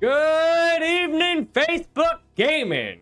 Good evening, Facebook Gaming.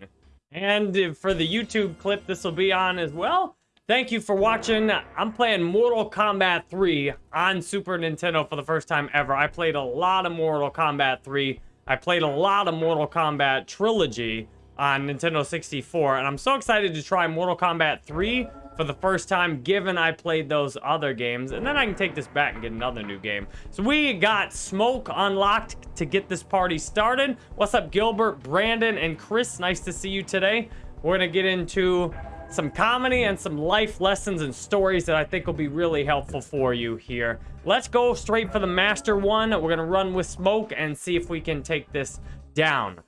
And for the YouTube clip this will be on as well, thank you for watching. I'm playing Mortal Kombat 3 on Super Nintendo for the first time ever. I played a lot of Mortal Kombat 3. I played a lot of Mortal Kombat Trilogy on Nintendo 64, and I'm so excited to try Mortal Kombat 3 for the first time, given I played those other games. And then I can take this back and get another new game. So we got Smoke unlocked to get this party started. What's up, Gilbert, Brandon, and Chris? Nice to see you today. We're going to get into some comedy and some life lessons and stories that I think will be really helpful for you here. Let's go straight for the Master one. We're going to run with Smoke and see if we can take this down.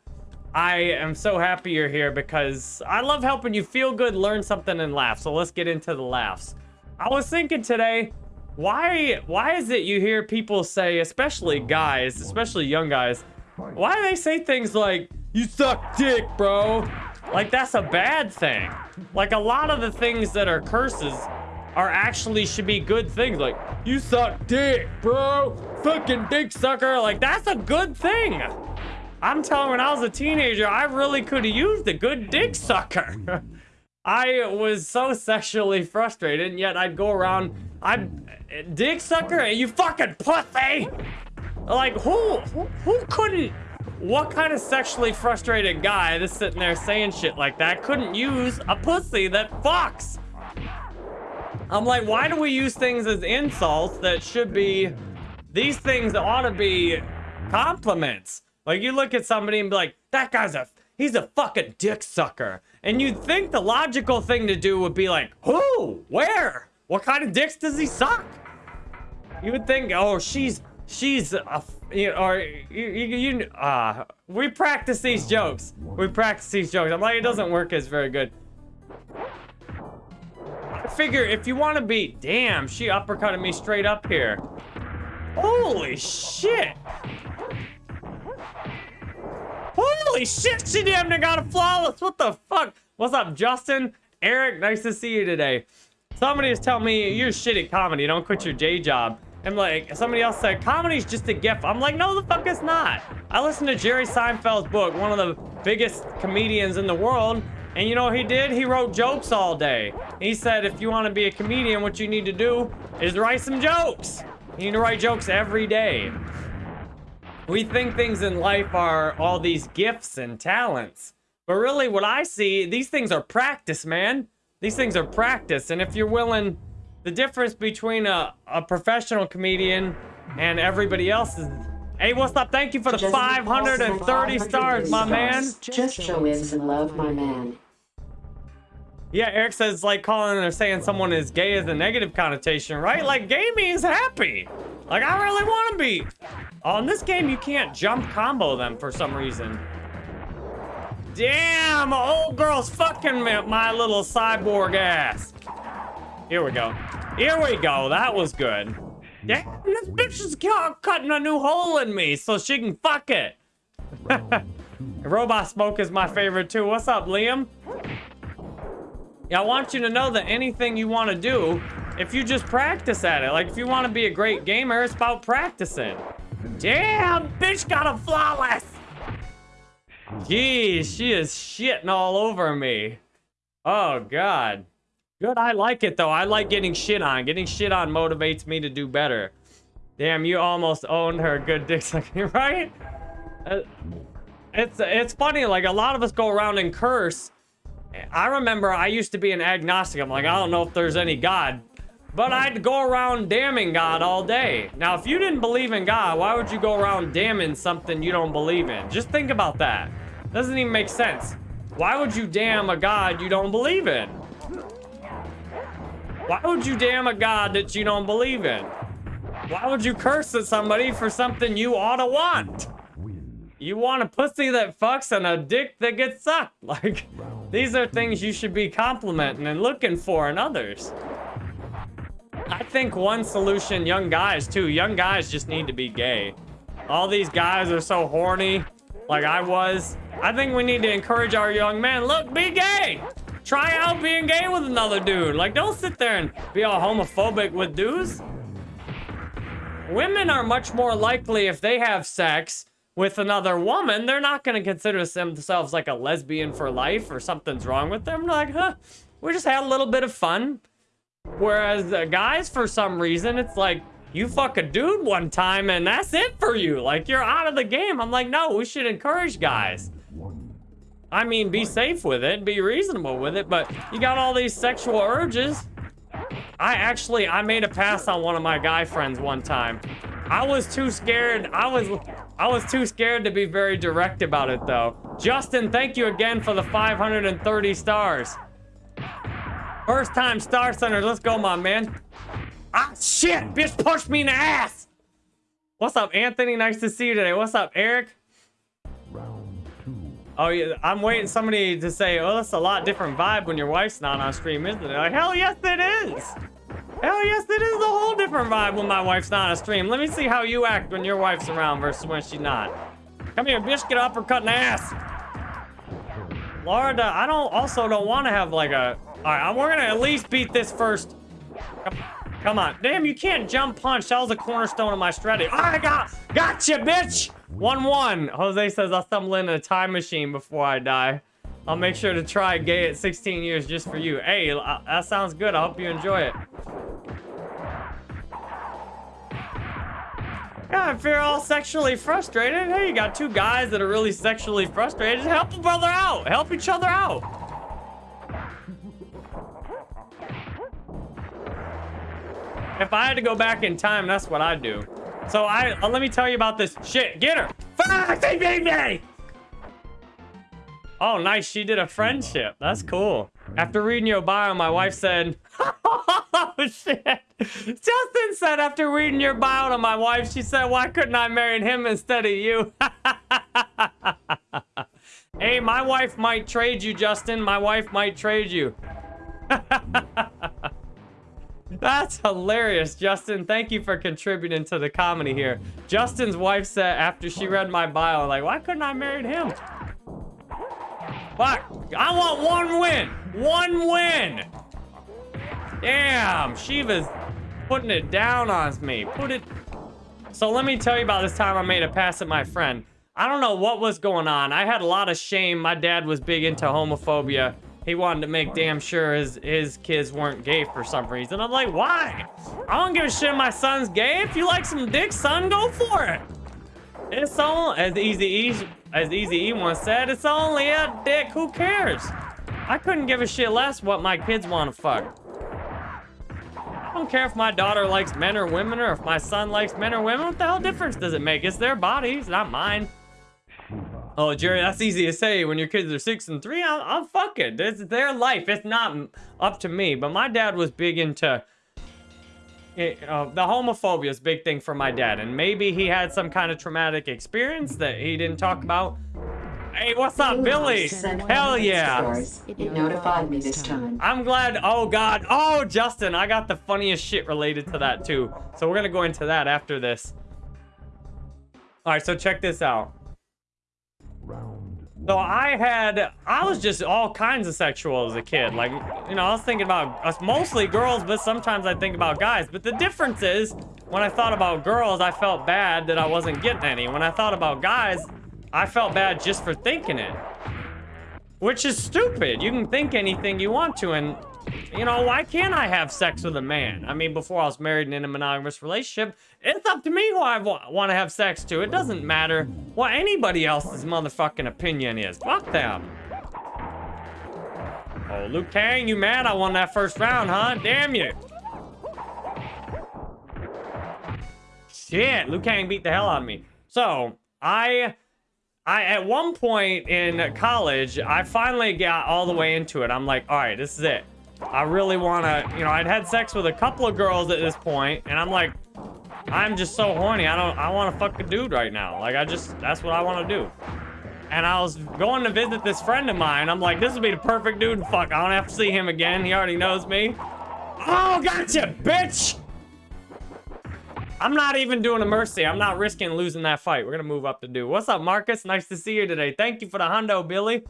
I am so happy you're here because I love helping you feel good, learn something, and laugh. So let's get into the laughs. I was thinking today, why why is it you hear people say, especially guys, especially young guys, why do they say things like, you suck dick, bro? Like that's a bad thing. Like a lot of the things that are curses are actually should be good things. Like, you suck dick, bro. Fucking dick sucker. Like that's a good thing. I'm telling when I was a teenager, I really could have used a good dick sucker. I was so sexually frustrated, and yet I'd go around, I'm dick sucker, you fucking pussy. Like who, who, who couldn't? What kind of sexually frustrated guy that's sitting there saying shit like that couldn't use a pussy that fucks? I'm like, why do we use things as insults that should be? These things ought to be compliments. Like you look at somebody and be like, that guy's a, he's a fucking dick sucker. And you'd think the logical thing to do would be like, who? Where? What kind of dicks does he suck? You would think, oh, she's, she's a, you know, or you, you, you uh, we practice these jokes. We practice these jokes. I'm like, it doesn't work as very good. I figure if you want to be, damn, she uppercutted me straight up here. Holy shit. Holy shit, she damn near got a flawless. What the fuck? What's up, Justin? Eric, nice to see you today. Somebody is telling me you're shit comedy. Don't quit your day job. And like, somebody else said, comedy's just a gift. I'm like, no, the fuck it's not. I listened to Jerry Seinfeld's book, one of the biggest comedians in the world. And you know what he did? He wrote jokes all day. He said, if you want to be a comedian, what you need to do is write some jokes. You need to write jokes every day. We think things in life are all these gifts and talents. But really, what I see, these things are practice, man. These things are practice. And if you're willing, the difference between a, a professional comedian and everybody else is... Hey, what's up? Thank you for the 530 stars, my man. Just show is in love, my man. Yeah, Eric says like calling or saying someone is gay is a negative connotation, right? Like gay means happy. Like I really want to be. Oh, On this game, you can't jump combo them for some reason. Damn, old girl's fucking my little cyborg ass. Here we go. Here we go. That was good. Damn, this bitch is cutting a new hole in me so she can fuck it. Robot Smoke is my favorite too. What's up, Liam? Yeah, I want you to know that anything you want to do, if you just practice at it, like if you want to be a great gamer, it's about practicing. Damn, bitch got a flawless. Geez, she is shitting all over me. Oh, God. Good, I like it, though. I like getting shit on. Getting shit on motivates me to do better. Damn, you almost owned her good dick sucking, right? Uh, it's, it's funny, like, a lot of us go around and curse. I remember I used to be an agnostic. I'm like, I don't know if there's any God. But I'd go around damning God all day. Now, if you didn't believe in God, why would you go around damning something you don't believe in? Just think about that. Doesn't even make sense. Why would you damn a God you don't believe in? Why would you damn a God that you don't believe in? Why would you curse at somebody for something you ought to want? You want a pussy that fucks and a dick that gets sucked. Like, these are things you should be complimenting and looking for in others. I think one solution, young guys too, young guys just need to be gay. All these guys are so horny, like I was. I think we need to encourage our young men, look, be gay. Try out being gay with another dude. Like, don't sit there and be all homophobic with dudes. Women are much more likely if they have sex with another woman, they're not going to consider themselves like a lesbian for life or something's wrong with them. Like, huh, we just had a little bit of fun. Whereas uh, guys, for some reason, it's like, you fuck a dude one time and that's it for you. Like, you're out of the game. I'm like, no, we should encourage guys. I mean, be safe with it, be reasonable with it, but you got all these sexual urges. I actually, I made a pass on one of my guy friends one time. I was too scared. I was, I was too scared to be very direct about it though. Justin, thank you again for the 530 stars. First time Star Center. Let's go, my man. Ah, shit! Bitch pushed me in the ass! What's up, Anthony? Nice to see you today. What's up, Eric? Round two. Oh, yeah, I'm waiting somebody to say, oh, that's a lot different vibe when your wife's not on stream, isn't it? Like, hell yes, it is! Hell yes, it is a whole different vibe when my wife's not on stream. Let me see how you act when your wife's around versus when she's not. Come here, bitch, get uppercut in the ass! Uh, I don't also don't want to have like a... Alright, we're gonna at least beat this first. Come, come on. Damn, you can't jump punch. That was a cornerstone of my strategy. I got, gotcha, bitch! 1-1. Jose says I'll stumble into a time machine before I die. I'll make sure to try gay at 16 years just for you. Hey, uh, that sounds good. I hope you enjoy it. Yeah, if you're all sexually frustrated, hey, you got two guys that are really sexually frustrated, help a brother out. Help each other out. If I had to go back in time, that's what I'd do. So I, uh, let me tell you about this shit. Get her. Fuck, they beat me. Oh, nice. She did a friendship. That's cool. After reading your bio, my wife said, oh, shit. Justin said after reading your bio to my wife, she said, why couldn't I marry him instead of you? hey, my wife might trade you, Justin. My wife might trade you. That's hilarious, Justin. Thank you for contributing to the comedy here. Justin's wife said after she read my bio, like, why couldn't I marry him? Fuck. I want one win. One win. Damn, Shiva's putting it down on me. Put it... So let me tell you about this time I made a pass at my friend. I don't know what was going on. I had a lot of shame. My dad was big into homophobia. He wanted to make damn sure his, his kids weren't gay for some reason. I'm like, why? I don't give a shit my son's gay. If you like some dick, son, go for it. It's all, as Easy as Easy E once said, it's only a dick. Who cares? I couldn't give a shit less what my kids want to fuck. I don't care if my daughter likes men or women or if my son likes men or women. What the hell difference does it make? It's their bodies, not mine. Oh, Jerry, that's easy to say when your kids are six and three. I'm, I'm fucking. It's their life. It's not up to me. But my dad was big into... It, uh, the homophobia is a big thing for my dad. And maybe he had some kind of traumatic experience that he didn't talk about. Hey, what's up, Billy? Hell yeah. It notified me this time. I'm glad. Oh, God. Oh, Justin, I got the funniest shit related to that, too. So we're going to go into that after this. All right, so check this out. So. I had, I was just all kinds of sexual as a kid. Like, you know, I was thinking about us mostly girls, but sometimes I think about guys. But the difference is, when I thought about girls, I felt bad that I wasn't getting any. When I thought about guys, I felt bad just for thinking it. Which is stupid. You can think anything you want to, and, you know, why can't I have sex with a man? I mean, before I was married and in a monogamous relationship, it's up to me who I want to have sex to. It doesn't matter what anybody else's motherfucking opinion is. Fuck them. Oh, Liu Kang, you mad I won that first round, huh? Damn you. Shit, Liu Kang beat the hell out of me. So, I... I, at one point in college, I finally got all the way into it. I'm like, all right, this is it. I really want to, you know, I'd had sex with a couple of girls at this point, and I'm like, I'm just so horny. I don't, I want to fuck a dude right now. Like, I just, that's what I want to do. And I was going to visit this friend of mine. I'm like, this would be the perfect dude to fuck. I don't have to see him again. He already knows me. Oh, gotcha, bitch! I'm not even doing a mercy. I'm not risking losing that fight. We're gonna move up to do. What's up, Marcus? Nice to see you today. Thank you for the hundo, Billy.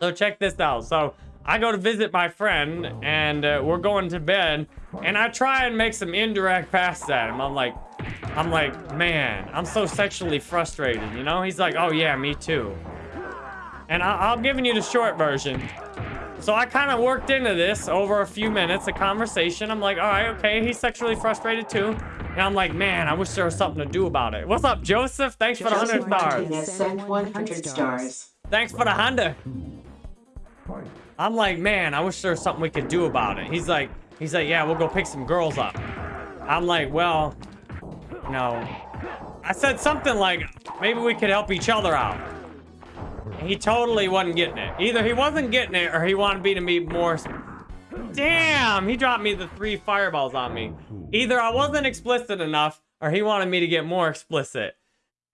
So check this out. So I go to visit my friend and uh, we're going to bed and I try and make some indirect passes at him. I'm like, I'm like, man, I'm so sexually frustrated, you know? He's like, oh yeah, me too. And I am giving you the short version. So I kind of worked into this over a few minutes, a conversation. I'm like, all right, okay, he's sexually frustrated too. And I'm like, man, I wish there was something to do about it. What's up, Joseph? Thanks Joseph for the 100 stars. Sent 100 stars. Thanks for the 100. I'm like, man, I wish there was something we could do about it. He's like, he's like, yeah, we'll go pick some girls up. I'm like, well, no. I said something like, maybe we could help each other out. He totally wasn't getting it. Either he wasn't getting it or he wanted me to be more... Damn, he dropped me the three fireballs on me. Either I wasn't explicit enough or he wanted me to get more explicit.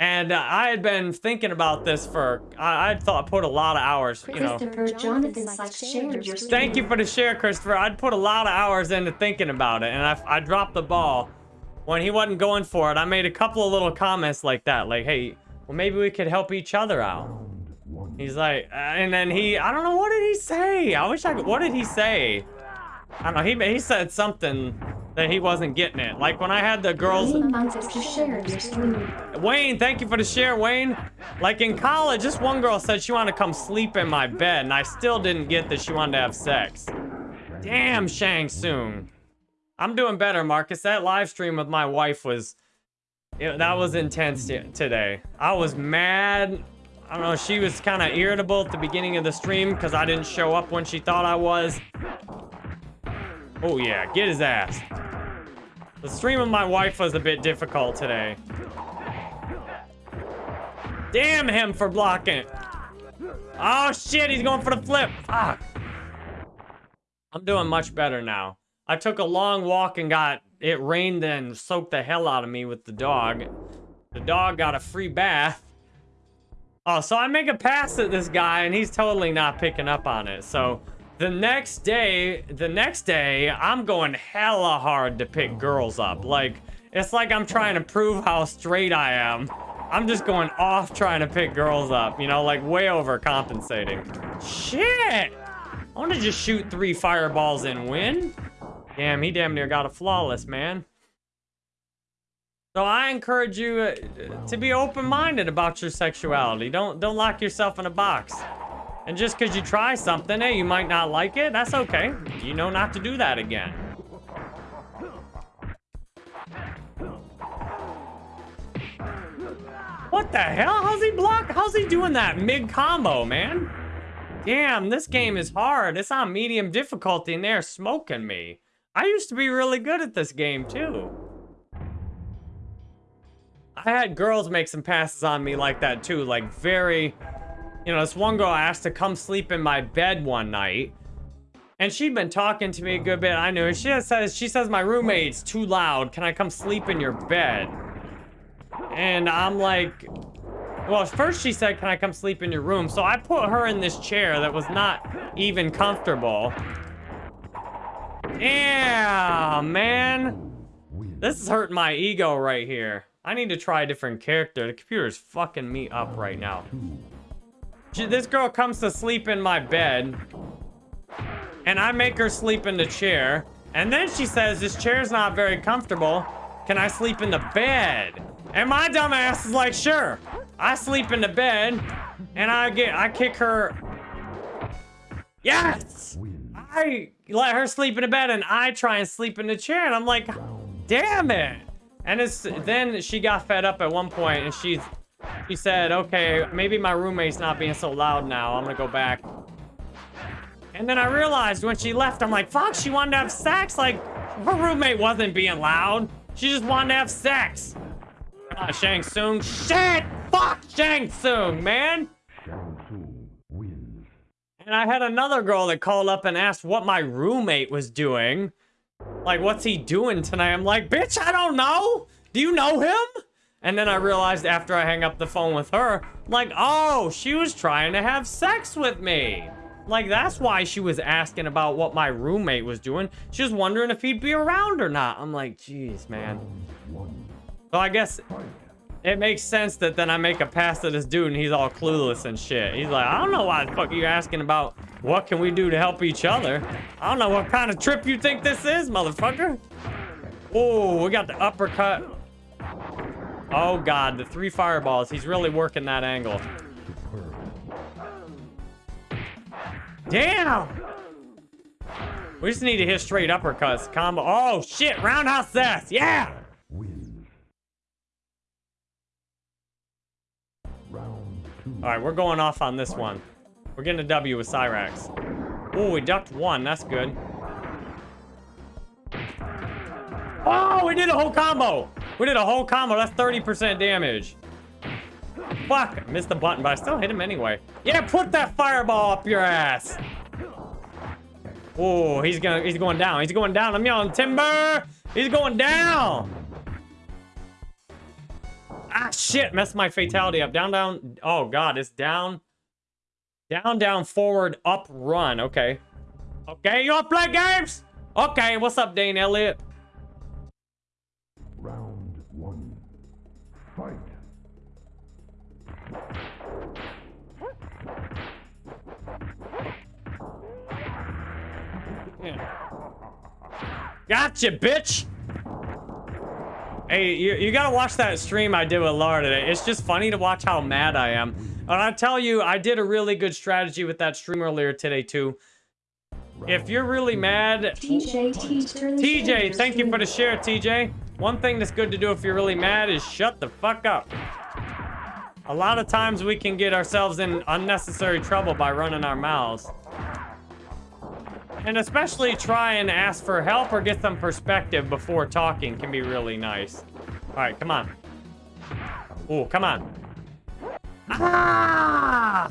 And uh, I had been thinking about this for, I, I thought, put a lot of hours, you know. Christopher Jonathan shared your Thank you for the share, Christopher. I'd put a lot of hours into thinking about it, and I, I dropped the ball. When he wasn't going for it, I made a couple of little comments like that, like, hey, well, maybe we could help each other out. He's like, uh, and then he, I don't know, what did he say? I wish I could, what did he say? I don't know, he, he said something that he wasn't getting it. Like when I had the girls, Wayne wants us to share your stream. Wayne, thank you for the share, Wayne. Like in college, this one girl said she wanted to come sleep in my bed, and I still didn't get that she wanted to have sex. Damn, Shang Tsung. I'm doing better, Marcus. That live stream with my wife was, it, that was intense today. I was mad. I don't know, she was kind of irritable at the beginning of the stream because I didn't show up when she thought I was. Oh yeah, get his ass. The stream of my wife was a bit difficult today. Damn him for blocking. Oh shit, he's going for the flip. Fuck. I'm doing much better now. I took a long walk and got it rained and soaked the hell out of me with the dog. The dog got a free bath. Oh, so I make a pass at this guy and he's totally not picking up on it. So the next day, the next day, I'm going hella hard to pick girls up. Like, it's like I'm trying to prove how straight I am. I'm just going off trying to pick girls up, you know, like way overcompensating. Shit! I want to just shoot three fireballs and win. Damn, he damn near got a flawless, man. So I encourage you uh, to be open-minded about your sexuality. Don't don't lock yourself in a box. And just because you try something, hey, you might not like it. That's okay. You know not to do that again. What the hell? How's he block? How's he doing that mid-combo, man? Damn, this game is hard. It's on medium difficulty and they're smoking me. I used to be really good at this game, too. I had girls make some passes on me like that, too. Like, very... You know, this one girl asked to come sleep in my bed one night. And she'd been talking to me a good bit. I knew. She says, she says, my roommate's too loud. Can I come sleep in your bed? And I'm like, well, first she said, can I come sleep in your room? So I put her in this chair that was not even comfortable. Yeah, man. This is hurting my ego right here. I need to try a different character. The computer's fucking me up right now. She, this girl comes to sleep in my bed. And I make her sleep in the chair. And then she says, this chair's not very comfortable. Can I sleep in the bed? And my dumb ass is like, sure. I sleep in the bed. And I get, I kick her. Yes! I let her sleep in the bed and I try and sleep in the chair. And I'm like, damn it. And it's then she got fed up at one point and she's she said, okay, maybe my roommate's not being so loud now. I'm gonna go back. And then I realized when she left, I'm like, fuck, she wanted to have sex. Like, her roommate wasn't being loud. She just wanted to have sex. Ah, Shang Tsung. Shit! Fuck Shang Tsung, man! And I had another girl that called up and asked what my roommate was doing. Like, what's he doing tonight? I'm like, bitch, I don't know. Do you know him? And then I realized after I hang up the phone with her, like, oh, she was trying to have sex with me. Like, that's why she was asking about what my roommate was doing. She was wondering if he'd be around or not. I'm like, jeez, man. So I guess it makes sense that then I make a pass at this dude and he's all clueless and shit. He's like, I don't know why the fuck you're asking about what can we do to help each other. I don't know what kind of trip you think this is, motherfucker. Oh, we got the uppercut. Oh god, the three fireballs. He's really working that angle. Damn! We just need to hit straight uppercuts. Combo. Oh shit! Roundhouse sass. Yeah! Wins. Round two. All right, we're going off on this one. We're getting a W with Cyrax. Oh, we ducked one. That's good. Oh, we did a whole combo. We did a whole combo. That's 30% damage. Fuck. I missed the button, but I still hit him anyway. Yeah, put that fireball up your ass. Oh, he's gonna he's going down. He's going down. I'm yelling timber. He's going down. Ah shit, messed my fatality up. Down, down. Oh god, it's down. Down, down, forward, up, run. Okay. Okay, you wanna play games? Okay, what's up, Dane Elliott? Gotcha, bitch! Hey, you, you gotta watch that stream I did with Laura today. It's just funny to watch how mad I am. And I tell you, I did a really good strategy with that stream earlier today, too. If you're really mad... TJ, teach turn the share TJ, thank you for the share, TJ. One thing that's good to do if you're really mad is shut the fuck up. A lot of times we can get ourselves in unnecessary trouble by running our mouths. And especially try and ask for help or get some perspective before talking can be really nice. All right, come on. Oh, come on. Ah!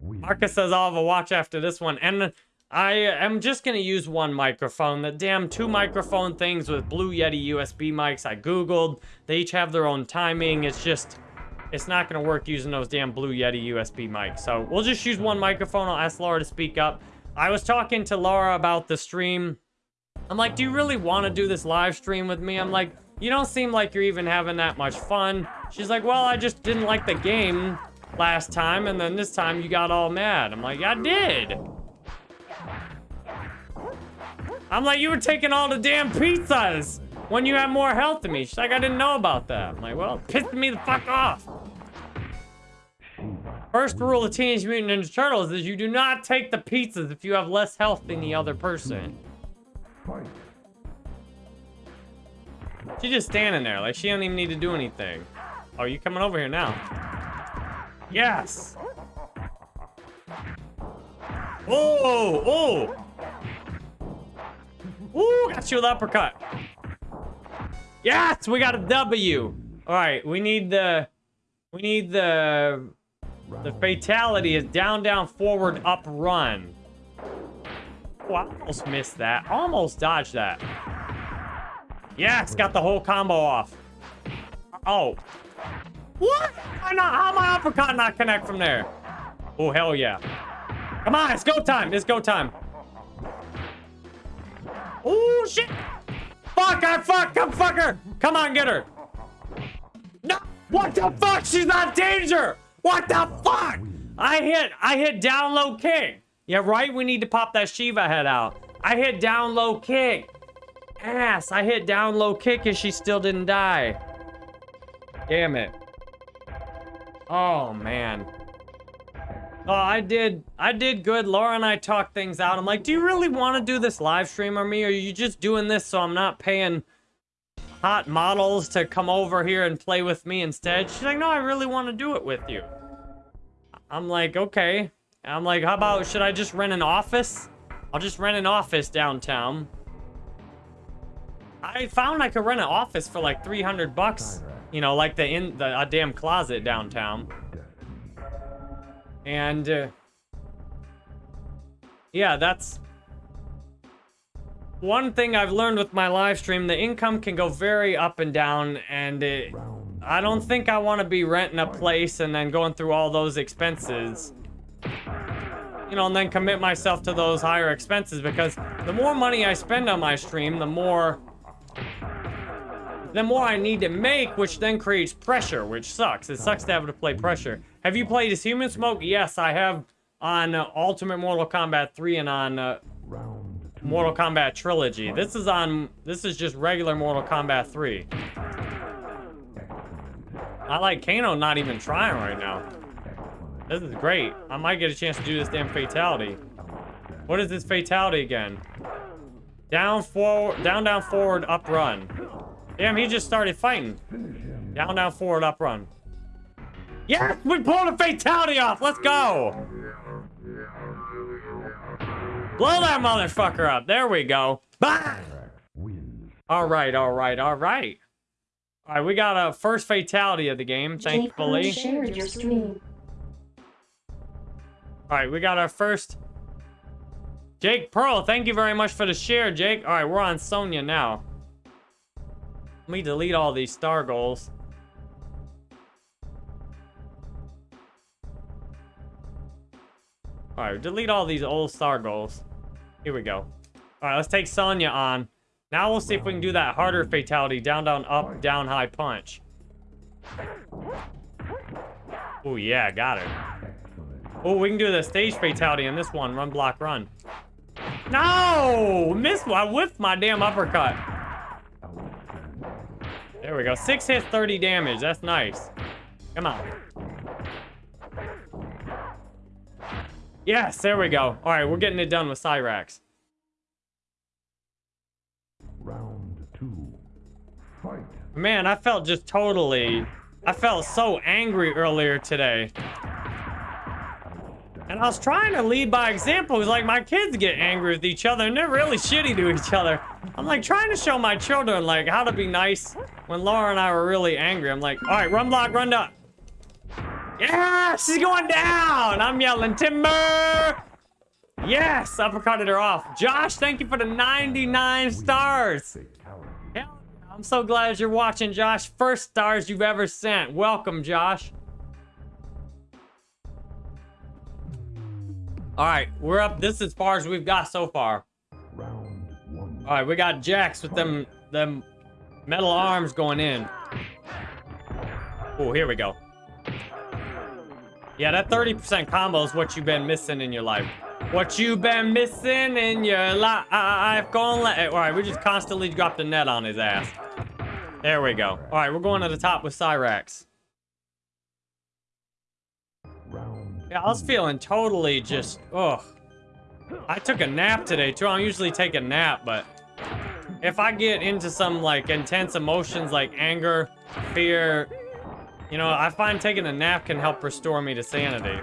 Marcus says I'll have a watch after this one. And I am just going to use one microphone. The damn two microphone things with Blue Yeti USB mics I Googled. They each have their own timing. It's just, it's not going to work using those damn Blue Yeti USB mics. So we'll just use one microphone. I'll ask Laura to speak up. I was talking to Laura about the stream. I'm like, do you really want to do this live stream with me? I'm like, you don't seem like you're even having that much fun. She's like, well, I just didn't like the game last time, and then this time you got all mad. I'm like, I did. I'm like, you were taking all the damn pizzas when you had more health than me. She's like, I didn't know about that. I'm like, well, pissed me the fuck off. First rule of Teenage Mutant Ninja Turtles is you do not take the pizzas if you have less health than the other person. She's just standing there, like she don't even need to do anything. Oh, you coming over here now? Yes. Oh, oh. Ooh, got you with uppercut. Yes, we got a W. All right, we need the, we need the, the fatality is down, down, forward, up, run. Oh, I almost missed that. Almost dodged that. Yes, got the whole combo off. Oh. What? Why not? How my uppercut not connect from there? Oh, hell yeah. Come on, it's go time. It's go time. Oh, shit. Fuck, I fuck, come fuck her. Come on, get her. No, what the fuck? She's not danger. What the fuck? I hit, I hit down low kick. Yeah, right? We need to pop that Shiva head out. I hit down low kick. Ass, I hit down low kick and she still didn't die. Damn it. Oh, man. Oh, I did, I did good. Laura and I talked things out. I'm like, do you really want to do this live stream or me? Or are you just doing this so I'm not paying hot models to come over here and play with me instead? She's like, no, I really want to do it with you. I'm like, okay. I'm like, how about, should I just rent an office? I'll just rent an office downtown. I found I could rent an office for like 300 bucks. You know, like the in the a damn closet downtown. And uh, yeah, that's one thing I've learned with my live stream. The income can go very up and down, and it, I don't think I want to be renting a place and then going through all those expenses. You know, and then commit myself to those higher expenses because the more money I spend on my stream, the more the more I need to make, which then creates pressure, which sucks. It sucks to have to play pressure. Have you played as Human Smoke? Yes, I have on uh, Ultimate Mortal Kombat 3 and on uh. Mortal mm. Kombat Trilogy. This is on, this is just regular Mortal Kombat 3. I like Kano not even trying right now. This is great. I might get a chance to do this damn fatality. What is this fatality again? Down, forward, down, down, forward, up, run. Damn, he just started fighting. Down, down, forward, up, run. Yes, we pulled a fatality off. Let's go. Blow that motherfucker up. There we go. Bah! All right, all right, all right. All right, we got a first fatality of the game, thankfully. shared your stream. All right, we got our first. Jake Pearl, thank you very much for the share, Jake. All right, we're on Sonya now. Let me delete all these star goals. All right, delete all these old star goals. Here we go. All right, let's take Sonya on. Now we'll see if we can do that harder fatality. Down, down, up, down, high punch. Oh, yeah, got it. Oh, we can do the stage fatality in this one. Run, block, run. No! Missed I whiffed my damn uppercut. There we go. Six hits, 30 damage. That's nice. Come on. Yes, there we go. All right, we're getting it done with Cyrax. Round two. Fight. Man, I felt just totally... I felt so angry earlier today. And I was trying to lead by example. It's like my kids get angry with each other and they're really shitty to each other. I'm like trying to show my children like how to be nice when Laura and I were really angry. I'm like, all right, run block, run up. Yeah, she's going down. I'm yelling timber. Yes, uppercutted her off. Josh, thank you for the 99 stars. Hell I'm so glad you're watching, Josh. First stars you've ever sent. Welcome, Josh. All right, we're up. This is as far as we've got so far. Round one. All right, we got Jax with them them metal arms going in. Oh, here we go. Yeah, that 30% combo is what you've been missing in your life. What you've been missing in your life? Gonna let. All right, we just constantly dropped the net on his ass. There we go. All right, we're going to the top with Cyrax. Yeah, I was feeling totally just, ugh. I took a nap today too. I don't usually take a nap, but if I get into some like intense emotions like anger, fear, you know, I find taking a nap can help restore me to sanity.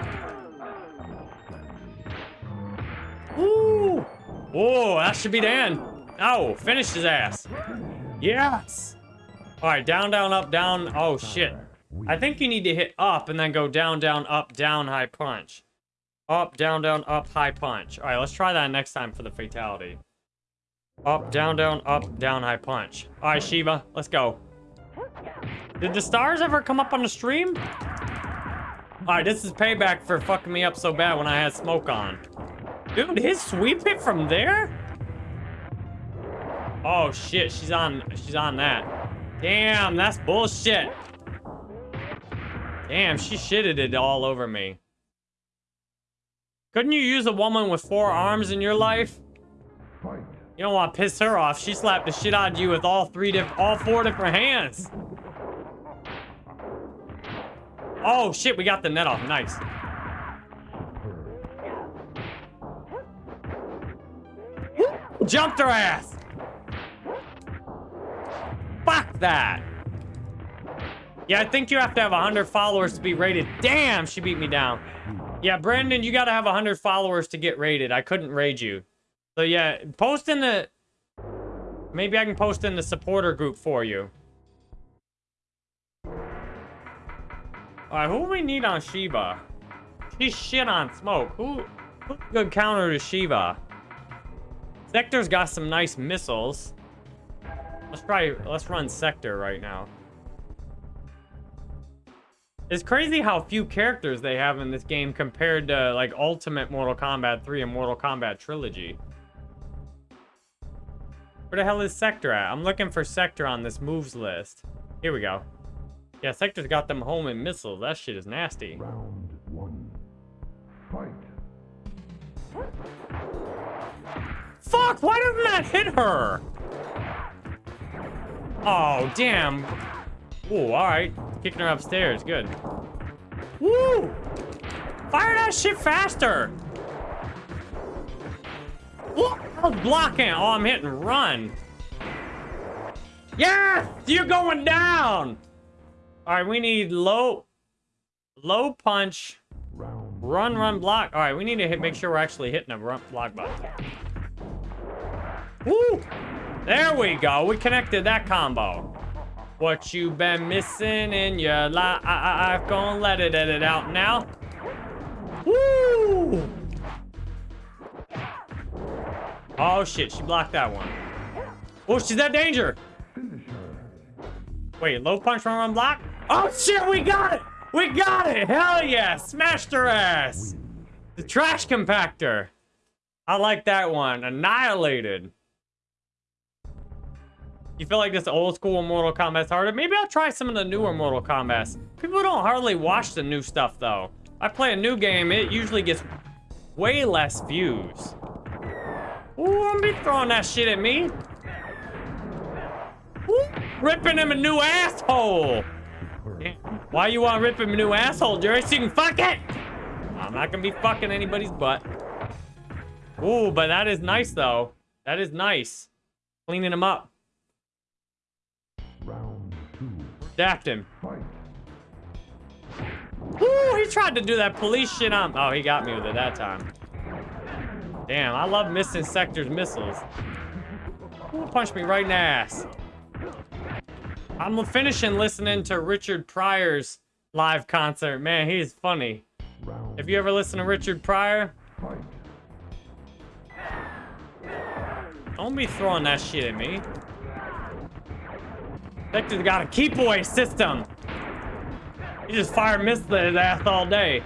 Ooh! Whoa, that should be end. Oh, finish his ass. Yes! Alright, down, down, up, down. Oh, shit. I think you need to hit up and then go down, down, up, down, high punch. Up, down, down, up, high punch. All right, let's try that next time for the fatality. Up, down, down, up, down, high punch. All right, Shiva, let's go. Did the stars ever come up on the stream? All right, this is payback for fucking me up so bad when I had smoke on. Dude, his sweep it from there? Oh shit, she's on, she's on that. Damn, that's bullshit. Damn, she shitted it all over me. Couldn't you use a woman with four arms in your life? You don't want to piss her off. She slapped the shit out of you with all three diff all four different hands. Oh shit, we got the net off. Nice. Jumped her ass. Fuck that. Yeah, I think you have to have 100 followers to be rated. Damn, she beat me down. Yeah, Brandon, you gotta have 100 followers to get rated. I couldn't raid you. So yeah, post in the... Maybe I can post in the supporter group for you. Alright, who we need on Shiva? She's shit on smoke. Who, who's good counter to Shiva? Sektor's got some nice missiles. Let's try, let's run Sektor right now. It's crazy how few characters they have in this game compared to like Ultimate Mortal Kombat 3 and Mortal Kombat Trilogy. Where the hell is Sektor at? I'm looking for Sektor on this moves list. Here we go. Yeah, Sektor's got them home and missiles. That shit is nasty. Round one. Fight. Fuck, why doesn't that hit her? Oh, damn. Oh, alright. kicking her upstairs. Good. Woo! Fire that shit faster! What? I was blocking. Oh, I'm hitting run. Yes! You're going down! All right, we need low, low punch, run, run, block. All right, we need to hit, make sure we're actually hitting a run, block button. Woo! There we go. We connected that combo. What you been missing in your life? I, I, gonna let it edit out now. Woo! Oh shit, she blocked that one. Oh, she's at danger. Wait, low punch run run block? Oh shit, we got it! We got it! Hell yeah! Smashed her ass! The trash compactor. I like that one. Annihilated. You feel like this old school Mortal Kombat's harder? Maybe I'll try some of the newer Mortal Kombat's. People don't hardly watch the new stuff though. I play a new game, it usually gets way less views. Ooh, I'm be throwing that shit at me. Ooh, ripping him a new asshole. Why you want to rip him a new asshole, Jerry? So you can fuck it? I'm not gonna be fucking anybody's butt. Ooh, but that is nice though. That is nice. Cleaning him up. Round two. Dapped him. Fight. Ooh, he tried to do that police shit on. Oh, he got me with it that time. Damn, I love missing sectors missiles. Ooh, punched me right in the ass. I'm finishing listening to Richard Pryor's live concert. Man, he's funny. Have you ever listened to Richard Pryor? Don't be throwing that shit at me. Sektor's got a keep away system. He just fire missile at his ass all day.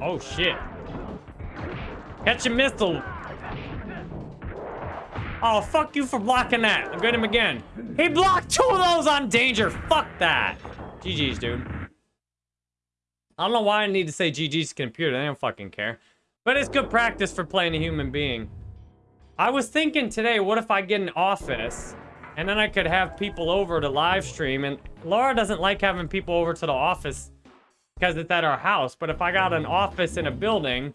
Oh shit. Catch a missile. Oh, fuck you for blocking that. I'll get him again. He blocked two of those on danger. Fuck that. GG's, dude. I don't know why I need to say GG's computer. They don't fucking care. But it's good practice for playing a human being. I was thinking today, what if I get an office and then I could have people over to live stream and Laura doesn't like having people over to the office because it's at our house. But if I got an office in a building,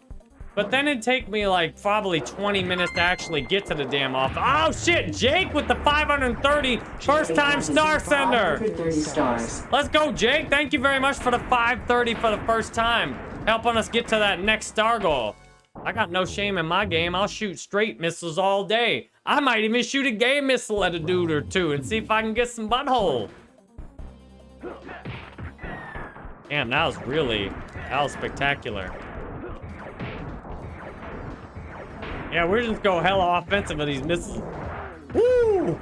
but then it'd take me like probably 20 minutes to actually get to the damn office. Oh shit, Jake with the 530 first time star sender. 530 stars. Let's go, Jake. Thank you very much for the 530 for the first time. Helping us get to that next star goal. I got no shame in my game. I'll shoot straight missiles all day. I might even shoot a gay missile at a dude or two and see if I can get some butthole. Damn, that was really, that was spectacular. Yeah, we're just go hella offensive with these missiles. Woo!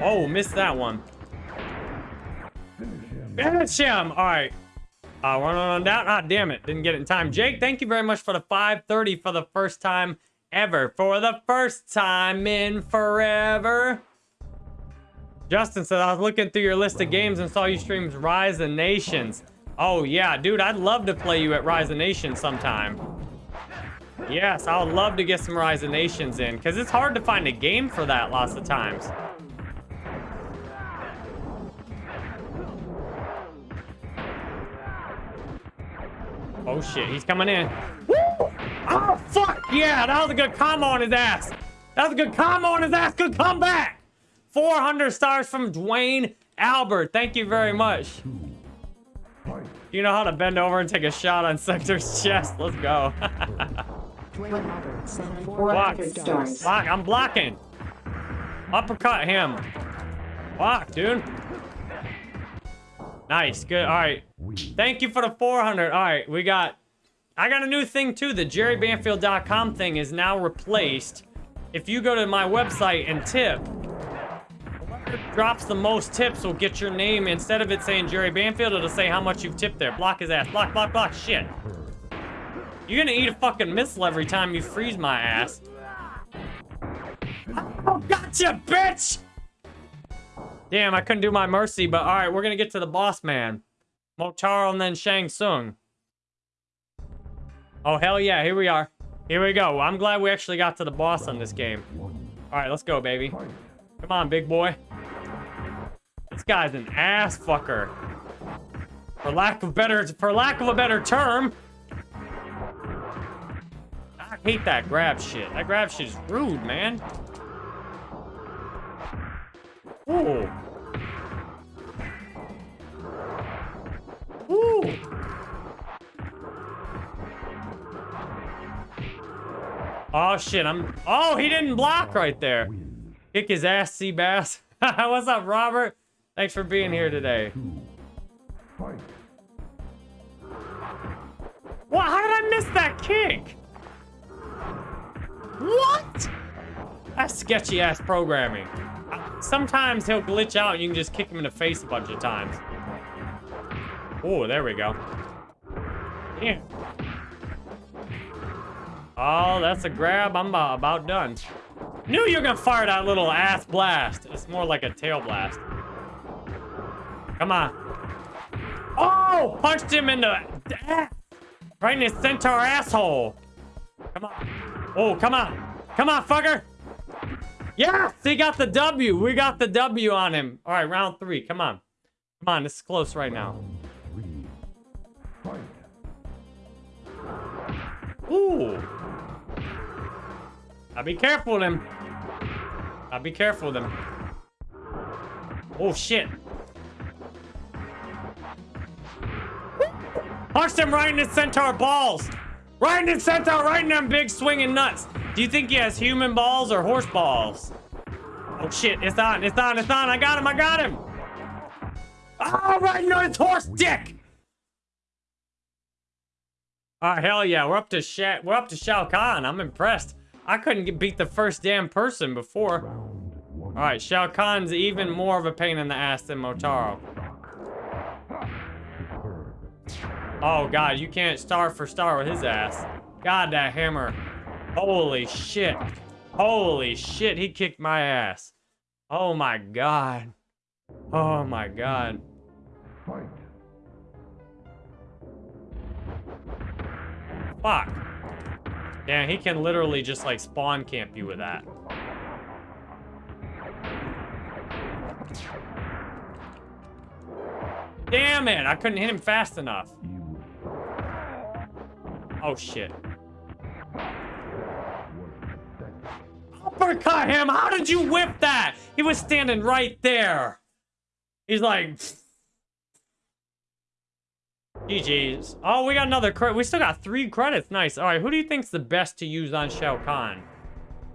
Oh, missed that one. Finish him! All right. Uh, run on down. Ah, damn it. Didn't get it in time. Jake, thank you very much for the 530 for the first time ever. For the first time in forever. Justin said, I was looking through your list of games and saw you streams Rise of Nations. Oh, yeah. Dude, I'd love to play you at Rise of Nations sometime. Yes, I would love to get some Rise of Nations in. Because it's hard to find a game for that lots of times. Oh shit, he's coming in. Woo! Oh fuck! Yeah, that was a good combo on his ass. That was a good combo on his ass. Good comeback. 400 stars from Dwayne Albert. Thank you very much. You know how to bend over and take a shot on Sektor's chest. Let's go. Dwayne Albert sent Block. 400 stars. Block. I'm blocking. Uppercut him. Block, dude. Nice. Good. All right. Thank you for the 400. All right, we got... I got a new thing, too. The jerrybanfield.com thing is now replaced. If you go to my website and tip, whoever drops the most tips will get your name. Instead of it saying Jerry Banfield, it'll say how much you've tipped there. Block his ass. Block, block, block. Shit. You're gonna eat a fucking missile every time you freeze my ass. Oh, gotcha, bitch! Damn, I couldn't do my mercy, but all right, we're gonna get to the boss man. Motaro and then Shang Tsung. Oh, hell yeah, here we are. Here we go. I'm glad we actually got to the boss on this game. All right, let's go, baby. Come on, big boy. This guy's an ass fucker. For lack of better, for lack of a better term. Hate that grab shit. That grab shit is rude, man. Ooh. Ooh. Oh shit, I'm Oh, he didn't block right there. Kick his ass, sea bass. What's up, Robert? Thanks for being here today. What? How did I miss that kick? What? That's sketchy ass programming. Uh, Sometimes he'll glitch out and you can just kick him in the face a bunch of times. Oh, there we go. Damn. Oh, that's a grab. I'm about, done. Knew you were gonna fire that little ass blast. It's more like a tail blast. Come on. Oh, punched him in the right in his centaur asshole. Come on. Oh, come on. Come on, fucker. Yes, he got the W. We got the W on him. All right, round three. Come on. Come on, this is close right now. Ooh. I'll be careful with him. I'll be careful with him. Oh, shit. Punched him right in his centaur balls. In his centaur, right in them big swinging nuts. Do you think he has human balls or horse balls? Oh, shit. It's on. It's on. It's on. I got him. I got him. Oh, right into his horse dick. Oh, hell yeah. We're up to Sha we're up to Shao Kahn. I'm impressed. I couldn't get beat the first damn person before. All right, Shao Kahn's even more of a pain in the ass than Motaro. Oh god, you can't star for star with his ass. God, that hammer. Holy shit. Holy shit, he kicked my ass. Oh my god. Oh my god. Fuck. Damn, he can literally just like spawn camp you with that. Damn it, I couldn't hit him fast enough. Oh shit. Uppercut him! How did you whip that? He was standing right there. He's like... GG's. Oh, we got another credit. We still got three credits. Nice. All right, who do you think's the best to use on Shao Kahn?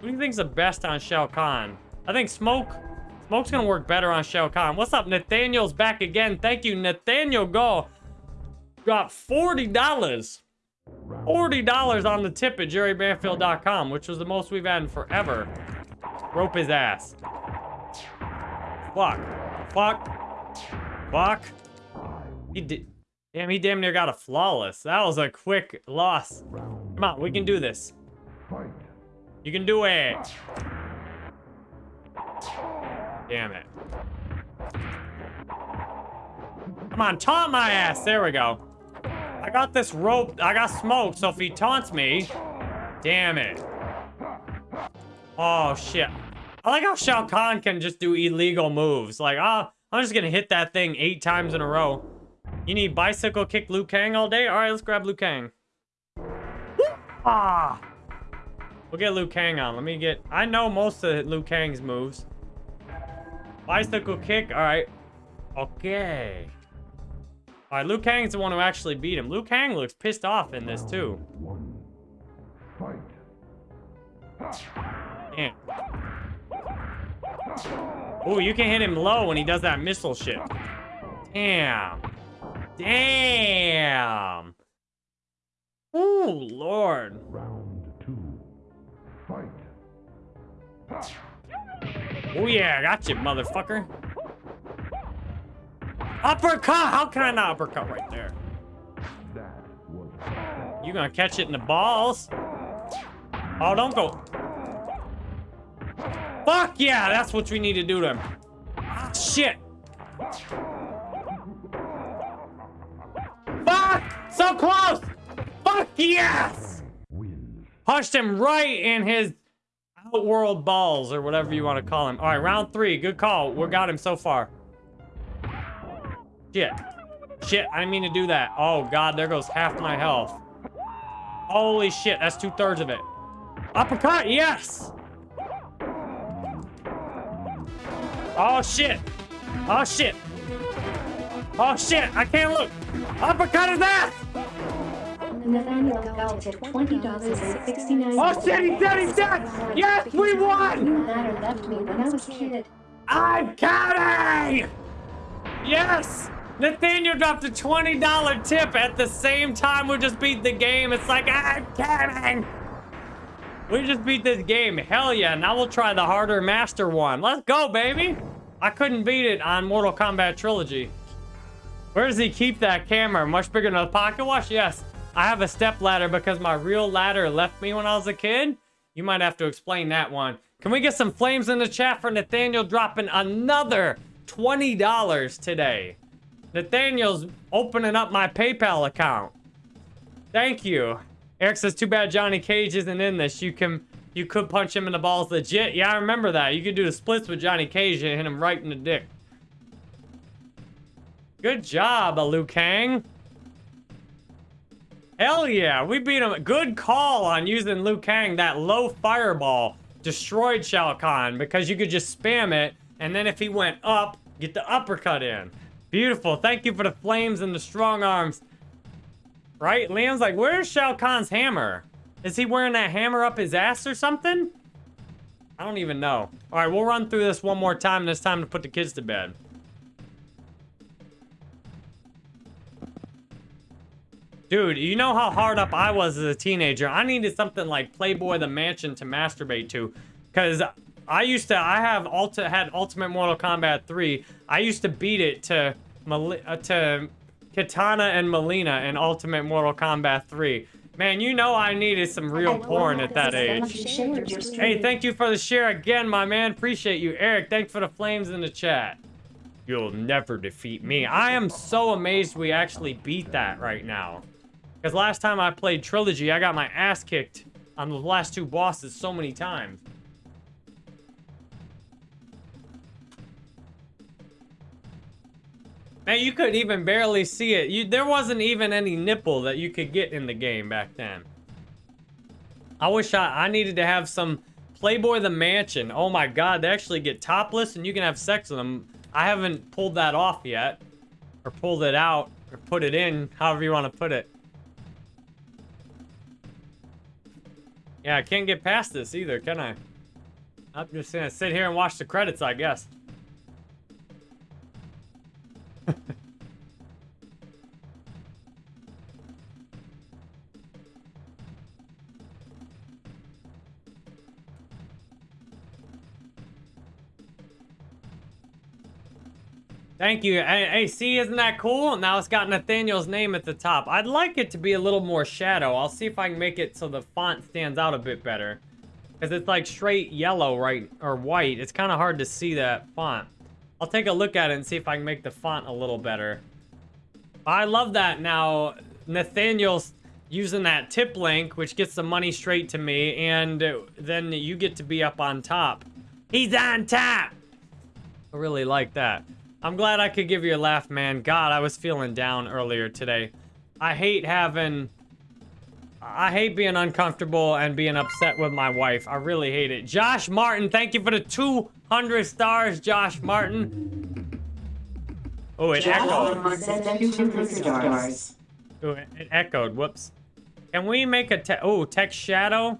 Who do you think's the best on Shao Kahn? I think Smoke. Smoke's gonna work better on Shao Kahn. What's up? Nathaniel's back again. Thank you, Nathaniel. Go. Got $40. $40 on the tip at jerrybanfield.com, which was the most we've had in forever. Rope his ass. Fuck. Fuck. Fuck. He did. Damn, he damn near got a flawless. That was a quick loss. Come on, we can do this. You can do it. Damn it. Come on, taunt my ass. There we go. I got this rope. I got smoke, so if he taunts me... Damn it. Oh, shit. I like how Shao Kahn can just do illegal moves. Like, ah, I'm just gonna hit that thing eight times in a row. You need bicycle kick Liu Kang all day? All right, let's grab Liu Kang. Ah! We'll get Liu Kang on. Let me get... I know most of Liu Kang's moves. Bicycle kick. All right. Okay. All right, Liu Kang's the one who actually beat him. Liu Kang looks pissed off in this, too. Damn. Ooh, you can hit him low when he does that missile shit. Damn. Damn. Ooh, Lord. Round two. Fight. Oh yeah, I got you, motherfucker. Uppercut! How can I not uppercut right there? You gonna catch it in the balls? Oh, don't go. Fuck yeah, that's what we need to do to him. Shit. Fuck! So close! Fuck yes! Punched him right in his outworld balls, or whatever you want to call him. All right, round three. Good call. We got him so far. Shit. Shit, I didn't mean to do that. Oh, God, there goes half my health. Holy shit, that's two-thirds of it. Uppercut, yes! Oh, shit. Oh, shit. Oh, shit, I can't look. Uppercut his ass! Nathaniel belted $20.69. Oh, shit, he's dead, he's dead! Yes, we won! You left me when I was a kid. I'm counting! Yes! Nathaniel dropped a $20 tip at the same time we just beat the game. It's like, ah, I'm counting! We just beat this game. Hell yeah. Now we'll try the harder master one. Let's go, baby! I couldn't beat it on Mortal Kombat Trilogy. Where does he keep that camera? Much bigger than a pocket watch? Yes. I have a step ladder because my real ladder left me when I was a kid. You might have to explain that one. Can we get some flames in the chat for Nathaniel dropping another $20 today? Nathaniel's opening up my PayPal account. Thank you. Eric says, too bad Johnny Cage isn't in this. You can you could punch him in the balls legit. Yeah, I remember that. You could do the splits with Johnny Cage and hit him right in the dick. Good job, Liu Kang. Hell yeah, we beat him. Good call on using Liu Kang. That low fireball destroyed Shao Kahn because you could just spam it, and then if he went up, get the uppercut in. Beautiful. Thank you for the flames and the strong arms. Right? Liam's like, where's Shao Kahn's hammer? Is he wearing that hammer up his ass or something? I don't even know. All right, we'll run through this one more time, and it's time to put the kids to bed. Dude, you know how hard up I was as a teenager. I needed something like Playboy the Mansion to masturbate to. Because I used to, I have ulti, had Ultimate Mortal Kombat 3. I used to beat it to, Mali uh, to Katana and Mileena in Ultimate Mortal Kombat 3. Man, you know I needed some real porn at that age. Hey, thank you for the share again, my man. Appreciate you. Eric, thanks for the flames in the chat. You'll never defeat me. I am so amazed we actually beat that right now. Because last time I played Trilogy, I got my ass kicked on the last two bosses so many times. Man, you could even barely see it. You, there wasn't even any nipple that you could get in the game back then. I wish I, I needed to have some Playboy the Mansion. Oh my god, they actually get topless and you can have sex with them. I haven't pulled that off yet. Or pulled it out. Or put it in, however you want to put it. Yeah, I can't get past this either, can I? I'm just gonna sit here and watch the credits, I guess. Thank you. Hey, see, isn't that cool? Now it's got Nathaniel's name at the top. I'd like it to be a little more shadow. I'll see if I can make it so the font stands out a bit better. Because it's like straight yellow, right, or white. It's kind of hard to see that font. I'll take a look at it and see if I can make the font a little better. I love that now Nathaniel's using that tip link, which gets the money straight to me, and then you get to be up on top. He's on top! I really like that. I'm glad I could give you a laugh, man. God, I was feeling down earlier today. I hate having... I hate being uncomfortable and being upset with my wife. I really hate it. Josh Martin, thank you for the 200 stars, Josh Martin. Oh, it echoed. stars. Oh, it, it echoed. Whoops. Can we make a te oh text shadow?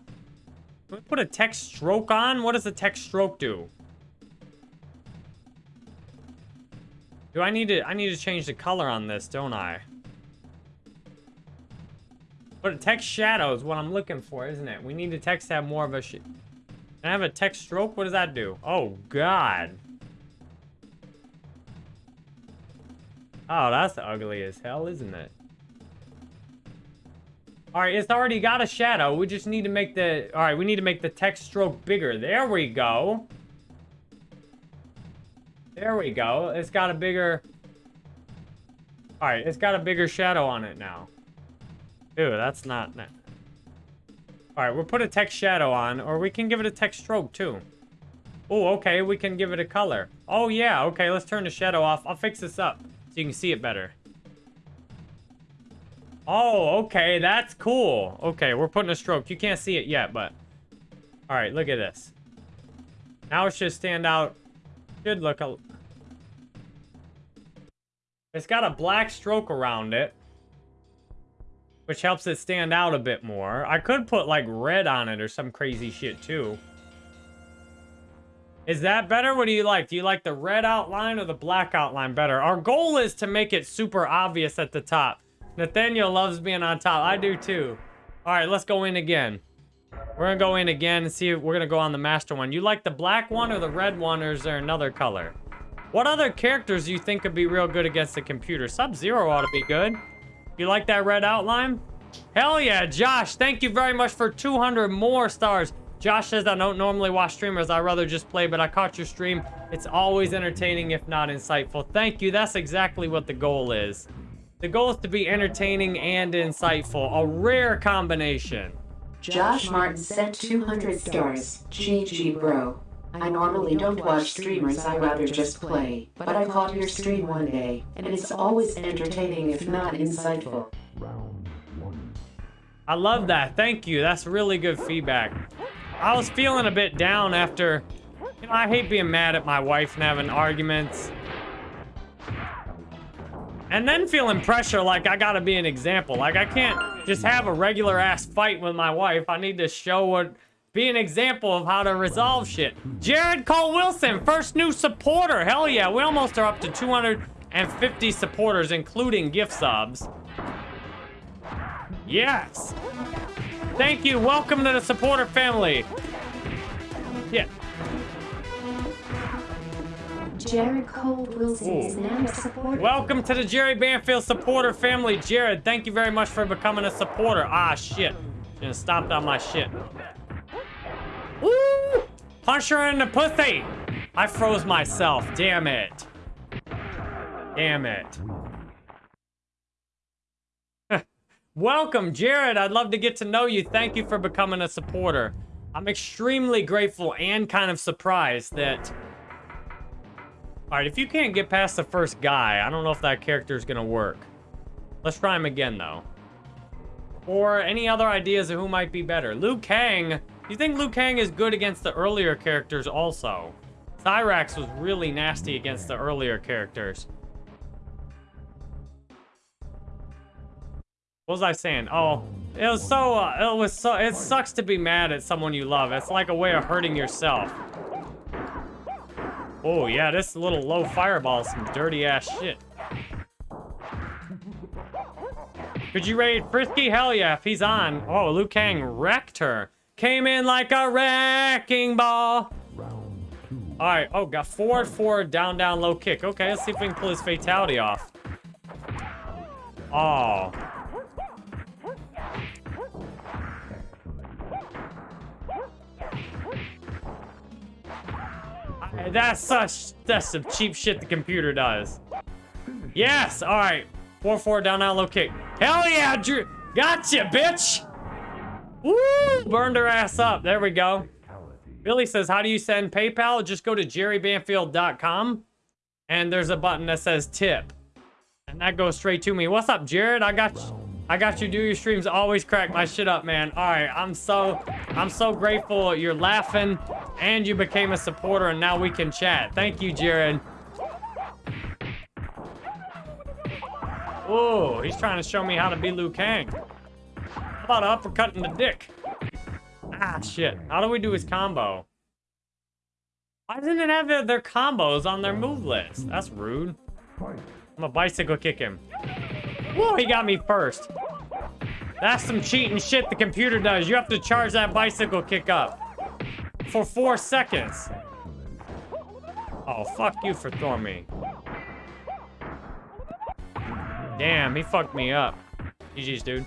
Can we put a text stroke on? What does the text stroke do? Do I need to, I need to change the color on this, don't I? But a text shadow is what I'm looking for, isn't it? We need the text to have more of a I have a text stroke? What does that do? Oh, God. Oh, that's ugly as hell, isn't it? All right, it's already got a shadow. We just need to make the... All right, we need to make the text stroke bigger. There we go. There we go. It's got a bigger... Alright, it's got a bigger shadow on it now. Ew, that's not... Alright, we'll put a text shadow on, or we can give it a text stroke, too. Oh, okay, we can give it a color. Oh, yeah, okay, let's turn the shadow off. I'll fix this up so you can see it better. Oh, okay, that's cool. Okay, we're putting a stroke. You can't see it yet, but... All right, look at this. Now it should stand out. Should look a... It's got a black stroke around it. Which helps it stand out a bit more. I could put, like, red on it or some crazy shit, too. Is that better? What do you like? Do you like the red outline or the black outline better? Our goal is to make it super obvious at the top. Nathaniel loves being on top. I do too. All right, let's go in again. We're gonna go in again and see if we're gonna go on the master one. You like the black one or the red one or is there another color? What other characters do you think could be real good against the computer? Sub-Zero ought to be good. You like that red outline? Hell yeah, Josh, thank you very much for 200 more stars. Josh says, I don't normally watch streamers. I rather just play, but I caught your stream. It's always entertaining, if not insightful. Thank you. That's exactly what the goal is. The goal is to be entertaining and insightful. A rare combination. Josh Martin sent 200 stars. GG, bro. I normally don't watch streamers, I rather just play. But I caught your stream one day, and it's always entertaining if not insightful. I love that. Thank you. That's really good feedback. I was feeling a bit down after... You know, I hate being mad at my wife and having arguments. And then feeling pressure like I gotta be an example. Like I can't just have a regular ass fight with my wife. I need to show what... Be an example of how to resolve shit. Jared Cole Wilson, first new supporter. Hell yeah, we almost are up to 250 supporters, including gift subs. Yes. Thank you. Welcome to the supporter family. Yeah. Jared Cole Wilson is now a supporter. Welcome to the Jerry Banfield supporter family. Jared, thank you very much for becoming a supporter. Ah, shit. Gonna stop on my shit. Woo! Punch her in the pussy. I froze myself. Damn it. Damn it. Welcome, Jared. I'd love to get to know you. Thank you for becoming a supporter. I'm extremely grateful and kind of surprised that... Alright, if you can't get past the first guy, I don't know if that character is going to work. Let's try him again, though. Or any other ideas of who might be better. Liu Kang. You think Liu Kang is good against the earlier characters also? Cyrax was really nasty against the earlier characters. What was I saying? Oh, it was so, uh, it was so, it sucks to be mad at someone you love. It's like a way of hurting yourself. Oh, yeah, this little low fireball is some dirty ass shit. Could you raid Frisky? Hell yeah, if he's on. Oh, Liu Kang wrecked her. Came in like a wrecking ball. All right. Oh, got forward, forward, down, down, low kick. Okay, let's see if we can pull his fatality off. Oh. That's such, that's some cheap shit the computer does. Yes, all right. Four, four, down, down, low kick. Hell yeah, Drew. Gotcha, bitch. Woo, burned her ass up. There we go. Billy says, how do you send PayPal? Just go to jerrybanfield.com and there's a button that says tip. And that goes straight to me. What's up, Jared? I got you. I got you do your streams. Always crack my shit up, man. All right, I'm so I'm so grateful you're laughing and you became a supporter and now we can chat. Thank you, Jared. Oh, he's trying to show me how to be Liu Kang. About uppercutting the dick? Ah, shit. How do we do his combo? Why doesn't it have their, their combos on their move list? That's rude. I'm a bicycle kick him. Whoa, he got me first. That's some cheating shit the computer does. You have to charge that bicycle kick up. For four seconds. Oh, fuck you for throwing me. Damn, he fucked me up. GG's, dude.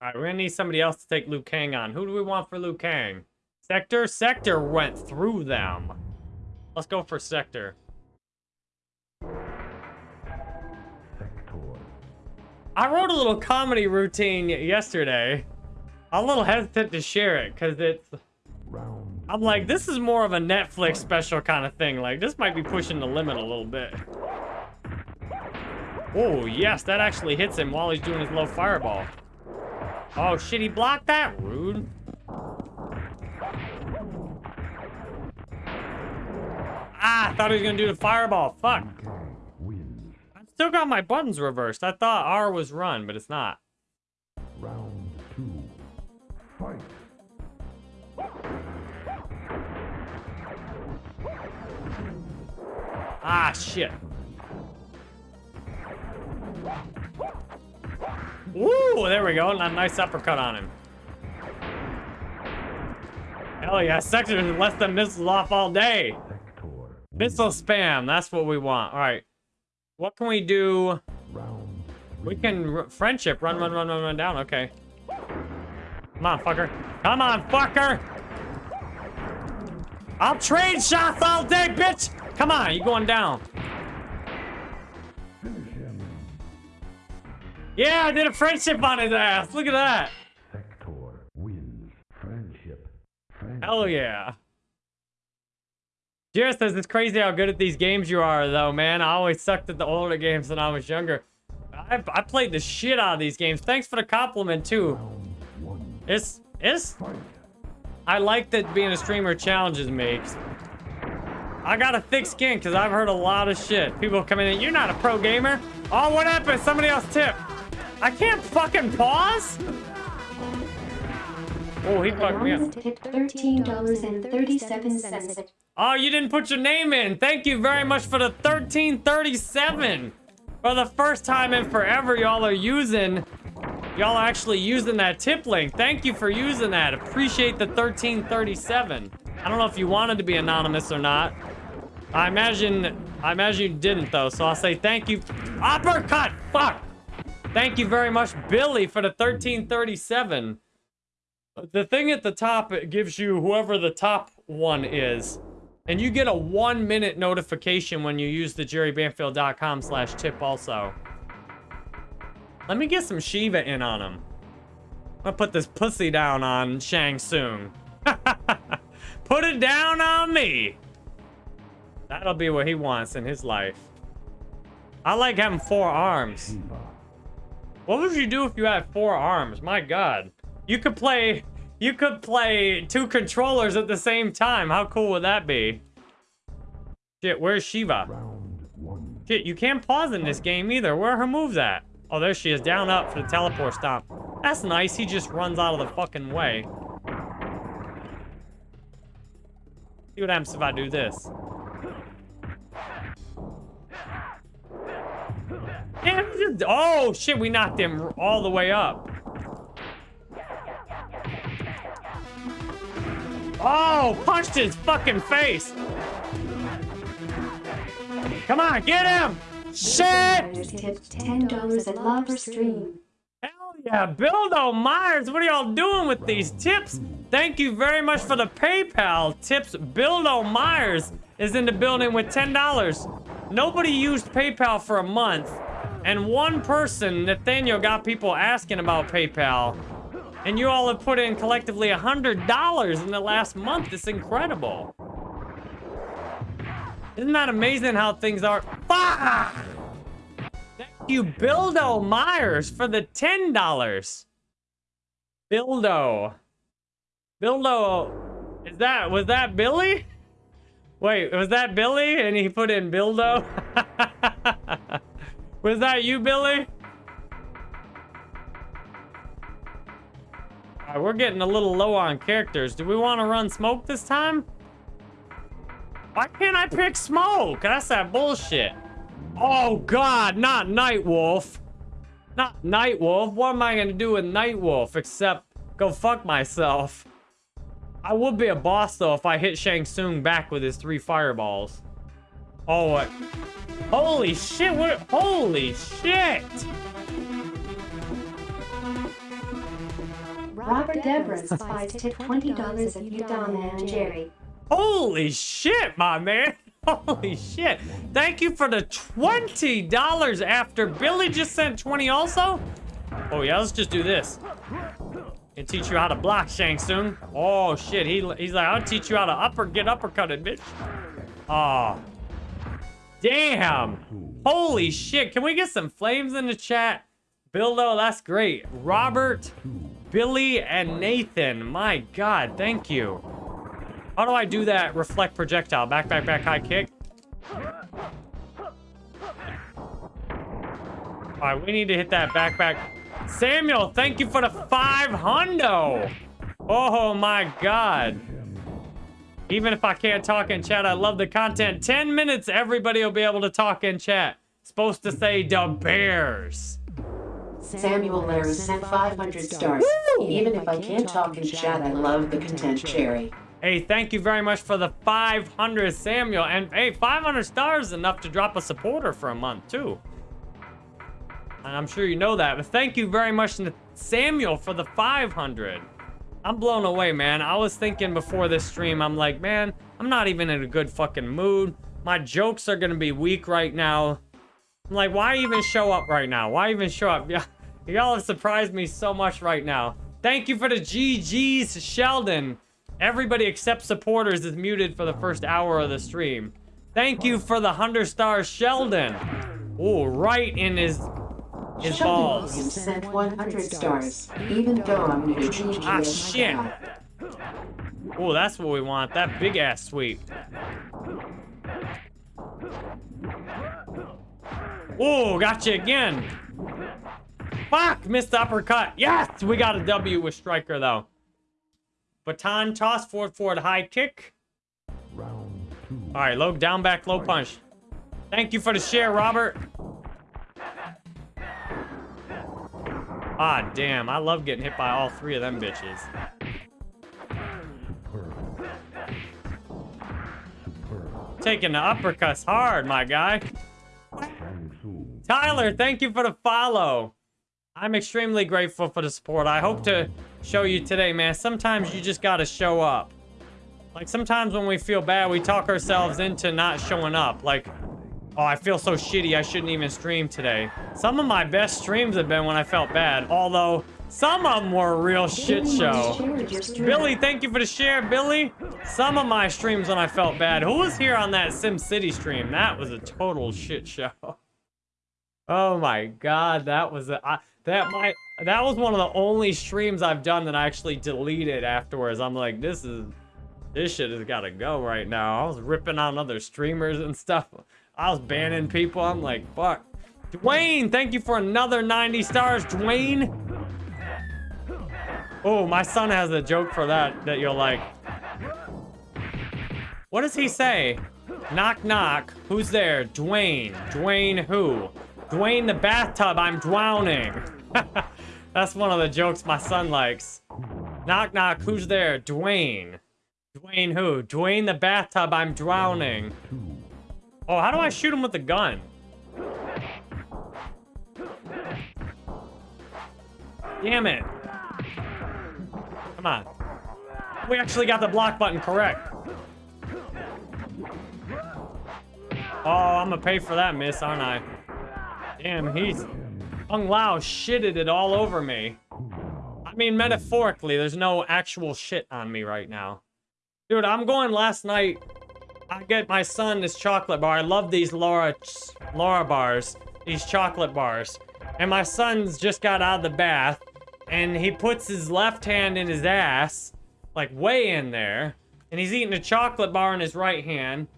Liu Kang wins. All right, we're gonna need somebody else to take Liu Kang on. Who do we want for Liu Kang? Sektor? Sektor went through them. Let's go for Sektor. Sektor. I wrote a little comedy routine yesterday. I'm a little hesitant to share it because it's. Round. I'm like, this is more of a Netflix special kind of thing. Like, this might be pushing the limit a little bit. Oh, yes, that actually hits him while he's doing his low fireball. Oh, shit, he blocked that? Rude. Ah, I thought he was gonna do the fireball. Fuck. Liu Kang wins. I still got my buttons reversed. I thought R was run, but it's not. Round two. Fight. Ah, shit. Woo, there we go. And a nice uppercut on him. Hell yeah, Sektor is less than missiles off all day. Missile spam, that's what we want. All right. What can we do? We can friendship. Run, run, run, run, run down. Okay. Come on, fucker. Come on, fucker. I'll trade shots all day, bitch. Come on, you going down. Yeah, I did a friendship on his ass. Look at that. Sektor wins. Friendship. Friendship. Hell yeah. Jared says it's crazy how good at these games you are, though, man. I always sucked at the older games when I was younger. I, I played the shit out of these games. Thanks for the compliment, too. It's, it's, I like that being a streamer challenges me. I got a thick skin because I've heard a lot of shit. People come in and you're not a pro gamer. Oh, what happened? Somebody else tip. I can't fucking pause. Oh, he fucked me up. Anonymous $13.37. Oh, you didn't put your name in. Thank you very much for the 1337. For the first time in forever, y'all are using, y'all are actually using that tip link. Thank you for using that. Appreciate the 1337. I don't know if you wanted to be anonymous or not. I imagine, I imagine you didn't though. So I'll say thank you. Uppercut. Fuck. Thank you very much, Billy, for the 1337. The thing at the top, it gives you whoever the top one is. And you get a one minute notification when you use the jerrybanfield.com slash tip also. Let me get some Sheeva in on him. I'm gonna put this pussy down on Shang Tsung. put it down on me. That'll be what he wants in his life. I like having four arms. What would you do if you had four arms? My god. You could play you could play two controllers at the same time. How cool would that be? Shit, where's Sheeva? Shit, you can't pause in this game either. Where are her moves at? Oh, there she is. Down up for the teleport stomp. That's nice. He just runs out of the fucking way. See what happens if I do this. Just- oh shit, we knocked him all the way up. Oh, punched his fucking face. Come on, get him! Shit! $10 at Lava Stream. Hell yeah, Bildo Myers, what are y'all doing with these tips? Thank you very much for the PayPal tips. Bildo Myers is in the building with $10. Nobody used PayPal for a month, and one person, Nathaniel, got people asking about PayPal. And you all have put in collectively $100 in the last month. It's incredible. Isn't that amazing how things are? Fuck! Thank you, Bildo Myers, for the $10. Bildo. Bildo. Is that, was that Billy? Wait, was that Billy? And he put in Bildo? was that you, Billy? We're getting a little low on characters. Do we want to run smoke this time? Why can't I pick smoke? That's that bullshit. Oh god, not Nightwolf. Not Nightwolf. What am I gonna do with Nightwolf except go fuck myself? I would be a boss though if I hit Shang Tsung back with his three fireballs. Oh, what? Holy shit, what? Holy shit! Robert Deborah Spies tipped $20 at Udon and Jerry. Holy shit, my man. Holy shit. Thank you for the $20 after Billy just sent 20 also. Oh yeah, let's just do this. And teach you how to block, Shang Tsung. Oh shit, he, he's like, I'll teach you how to upper get uppercutted, bitch. Oh. Damn. Holy shit. Can we get some flames in the chat? Bildo, that's great. Robert, Billy, and Nathan. My god, thank you. How do I do that reflect projectile? Back, back, back, high kick. All right, we need to hit that back, back. Samuel, thank you for the five hundo. Oh my god. Even if I can't talk in chat, I love the content. 10 minutes, everybody will be able to talk in chat. Supposed to say the Bears. Samuel Lara sent 500 stars. Even if I can't talk in chat, I love the content, Cherry. Hey, thank you very much for the 500, Samuel. And hey, 500 stars is enough to drop a supporter for a month, too. And I'm sure you know that. But thank you very much, Samuel, for the 500. I'm blown away, man. I was thinking before this stream, I'm like, man, I'm not even in a good fucking mood. My jokes are gonna be weak right now. I'm like, why even show up right now? Why even show up? Y'all have surprised me so much right now. Thank you for the GG's, Sheldon. Everybody except supporters is muted for the first hour of the stream. Thank you for the 100 stars, Sheldon. Oh, right in his his Sheldon balls. Williams sent 100 stars. Even though I'm new to GG. Ah, oh shit. Oh, that's what we want. That big ass sweep. Oh, gotcha again. Fuck, missed the uppercut. Yes, we got a W with Stryker though. Baton toss, forward, forward, high kick. Round two. All right, low down, back, low punch. Thank you for the share, Robert. Ah, damn. I love getting hit by all three of them bitches. Taking the uppercuts hard, my guy. Tyler, thank you for the follow. I'm extremely grateful for the support. I hope to show you today, man. Sometimes you just gotta show up. Like, sometimes when we feel bad, we talk ourselves into not showing up. Like, oh, I feel so shitty, I shouldn't even stream today. Some of my best streams have been when I felt bad. Although, some of them were a real shit show. shared your stream. Billy, thank you for the share, Billy. Some of my streams when I felt bad. Who was here on that Sim City stream? That was a total shit show. Oh my god, that was a, I, that might that was one of the only streams I've done that I actually deleted afterwards. I'm like, this is this shit has got to go right now. I was ripping on other streamers and stuff. I was banning people. I'm like, fuck. Dwayne, thank you for another 90 stars, Dwayne. Oh, my son has a joke for that that you'll like. What does he say? Knock, knock. Who's there? Dwayne. Dwayne who? Dwayne the bathtub, I'm drowning. That's one of the jokes my son likes. Knock, knock. Who's there? Dwayne. Dwayne who? Dwayne the bathtub, I'm drowning. Oh, how do I shoot him with the gun? Damn it. Come on. We actually got the block button correct. Oh, I'm gonna pay for that miss, aren't I? Damn, he's... Kung Lao shitted it all over me. I mean, metaphorically, there's no actual shit on me right now. Dude, I'm going last night. I get my son this chocolate bar. I love these Laura, Laura bars. These chocolate bars. And my son's just got out of the bath. And he puts his left hand in his ass. Like, way in there. And he's eating a chocolate bar in his right hand.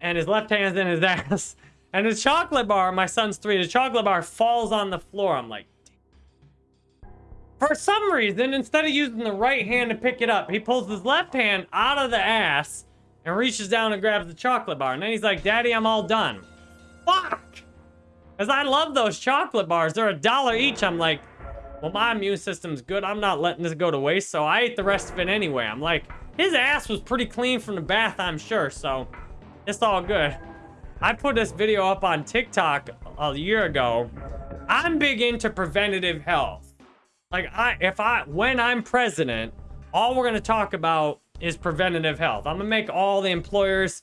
And his left hand's in his ass. And the chocolate bar, my son's three, the chocolate bar falls on the floor. I'm like, for some reason, instead of using the right hand to pick it up, he pulls his left hand out of the ass and reaches down and grabs the chocolate bar. And then he's like, Daddy, I'm all done. Fuck! Because I love those chocolate bars. They're a dollar each. I'm like, well, my immune system's good. I'm not letting this go to waste. So I ate the rest of it anyway. I'm like, his ass was pretty clean from the bath, I'm sure. So it's all good. I put this video up on TikTok a year ago. I'm big into preventative health. Like I if I when I'm president, all we're gonna talk about is preventative health. I'm gonna make all the employers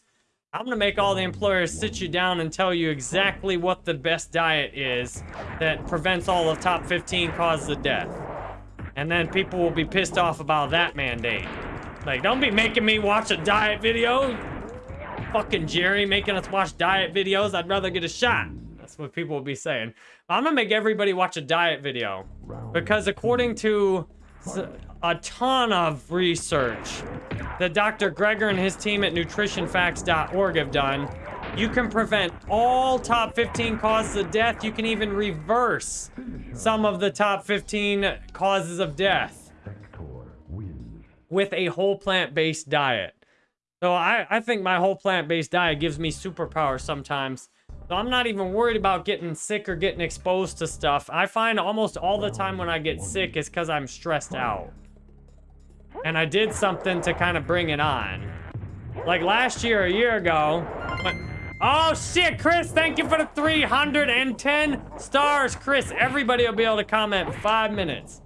I'm gonna make all the employers sit you down and tell you exactly what the best diet is that prevents all of top 15 causes of death. And then people will be pissed off about that mandate. Like, don't be making me watch a diet video. fucking Jerry making us watch diet videos. I'd rather get a shot. That's what people will be saying. I'm gonna make everybody watch a diet video because according to a ton of research that Dr. Greger and his team at nutritionfacts.org have done, you can prevent all top 15 causes of death. You can even reverse some of the top 15 causes of death with a whole plant-based diet. So I, I think my whole plant-based diet gives me superpowers sometimes. So I'm not even worried about getting sick or getting exposed to stuff. I find almost all the time when I get sick is because I'm stressed out. And I did something to kind of bring it on. Like last year, a year ago. when- Oh shit, Chris, thank you for the 310 stars. Chris, everybody will be able to comment in five minutes.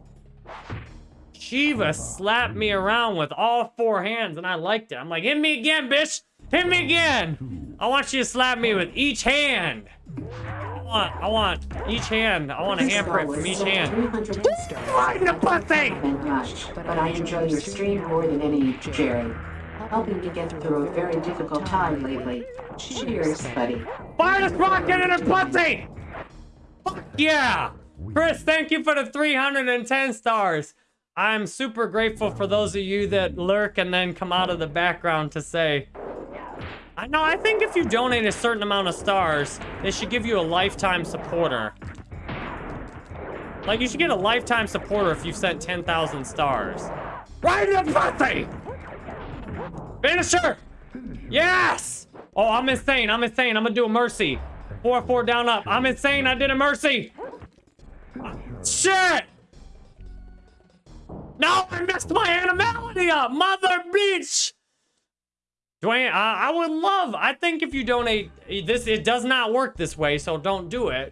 Sheeva slapped me around with all four hands and I liked it. I'm like, hit me again, bitch. Hit me again. I want you to slap me with each hand. I want, I want each hand. I want a This handprint from each hand. 310 stars. Right in the pussy! And gosh, but I enjoy your stream more than any, Jerry. Helping to get through a very difficult time lately. Cheers, buddy. Fire this rocket in her pussy! Fuck yeah! Chris, thank you for the 310 stars. I'm super grateful for those of you that lurk and then come out of the background to say, I know, I think if you donate a certain amount of stars, they should give you a lifetime supporter. Like, you should get a lifetime supporter if you've sent 10,000 stars. Right in the pussy! Finisher! Yes! Oh, I'm insane. I'm insane. I'm gonna do a mercy. Four, four, down, up. I'm insane. I did a mercy. Shit! No, I messed my animality up, mother bitch! Dwayne, I, I would love, I think if you donate, this, it does not work this way, so don't do it.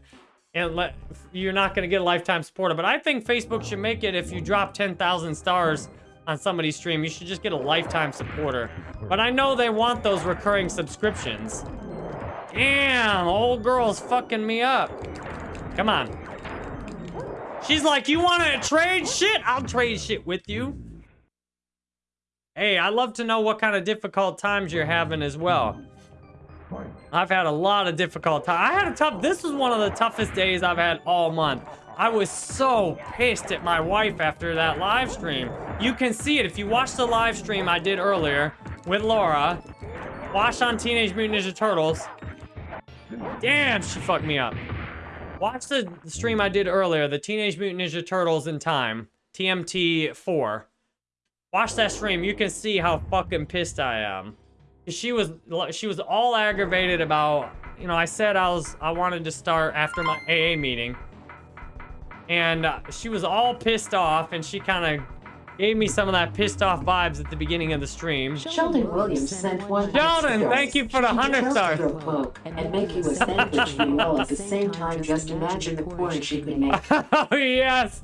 And let, you're not gonna get a lifetime supporter, but I think Facebook should make it if you drop 10,000 stars on somebody's stream, you should just get a lifetime supporter. But I know they want those recurring subscriptions. Damn, old girl's fucking me up. Come on. She's like, you want to trade shit? I'll trade shit with you. Hey, I'd love to know what kind of difficult times you're having as well. I've had a lot of difficult times. I had a tough, this was one of the toughest days I've had all month. I was so pissed at my wife after that live stream. You can see it if you watch the live stream I did earlier with Laura. Watch on Teenage Mutant Ninja Turtles. Damn, she fucked me up. Watch the stream I did earlier, the Teenage Mutant Ninja Turtles in Time, TMT4. Watch that stream, you can see how fucking pissed I am. She was she was all aggravated about, you know, I said I was I wanted to start after my AA meeting. And uh, she was all pissed off and she kind of gave me some of that pissed off vibes at the beginning of the stream. Sheldon Williams sent one. Sheldon, thank you for the She 100 chose stars. to throw poke and make you a sandwich meal at the same time. Just imagine the porn she could make. Oh, yes.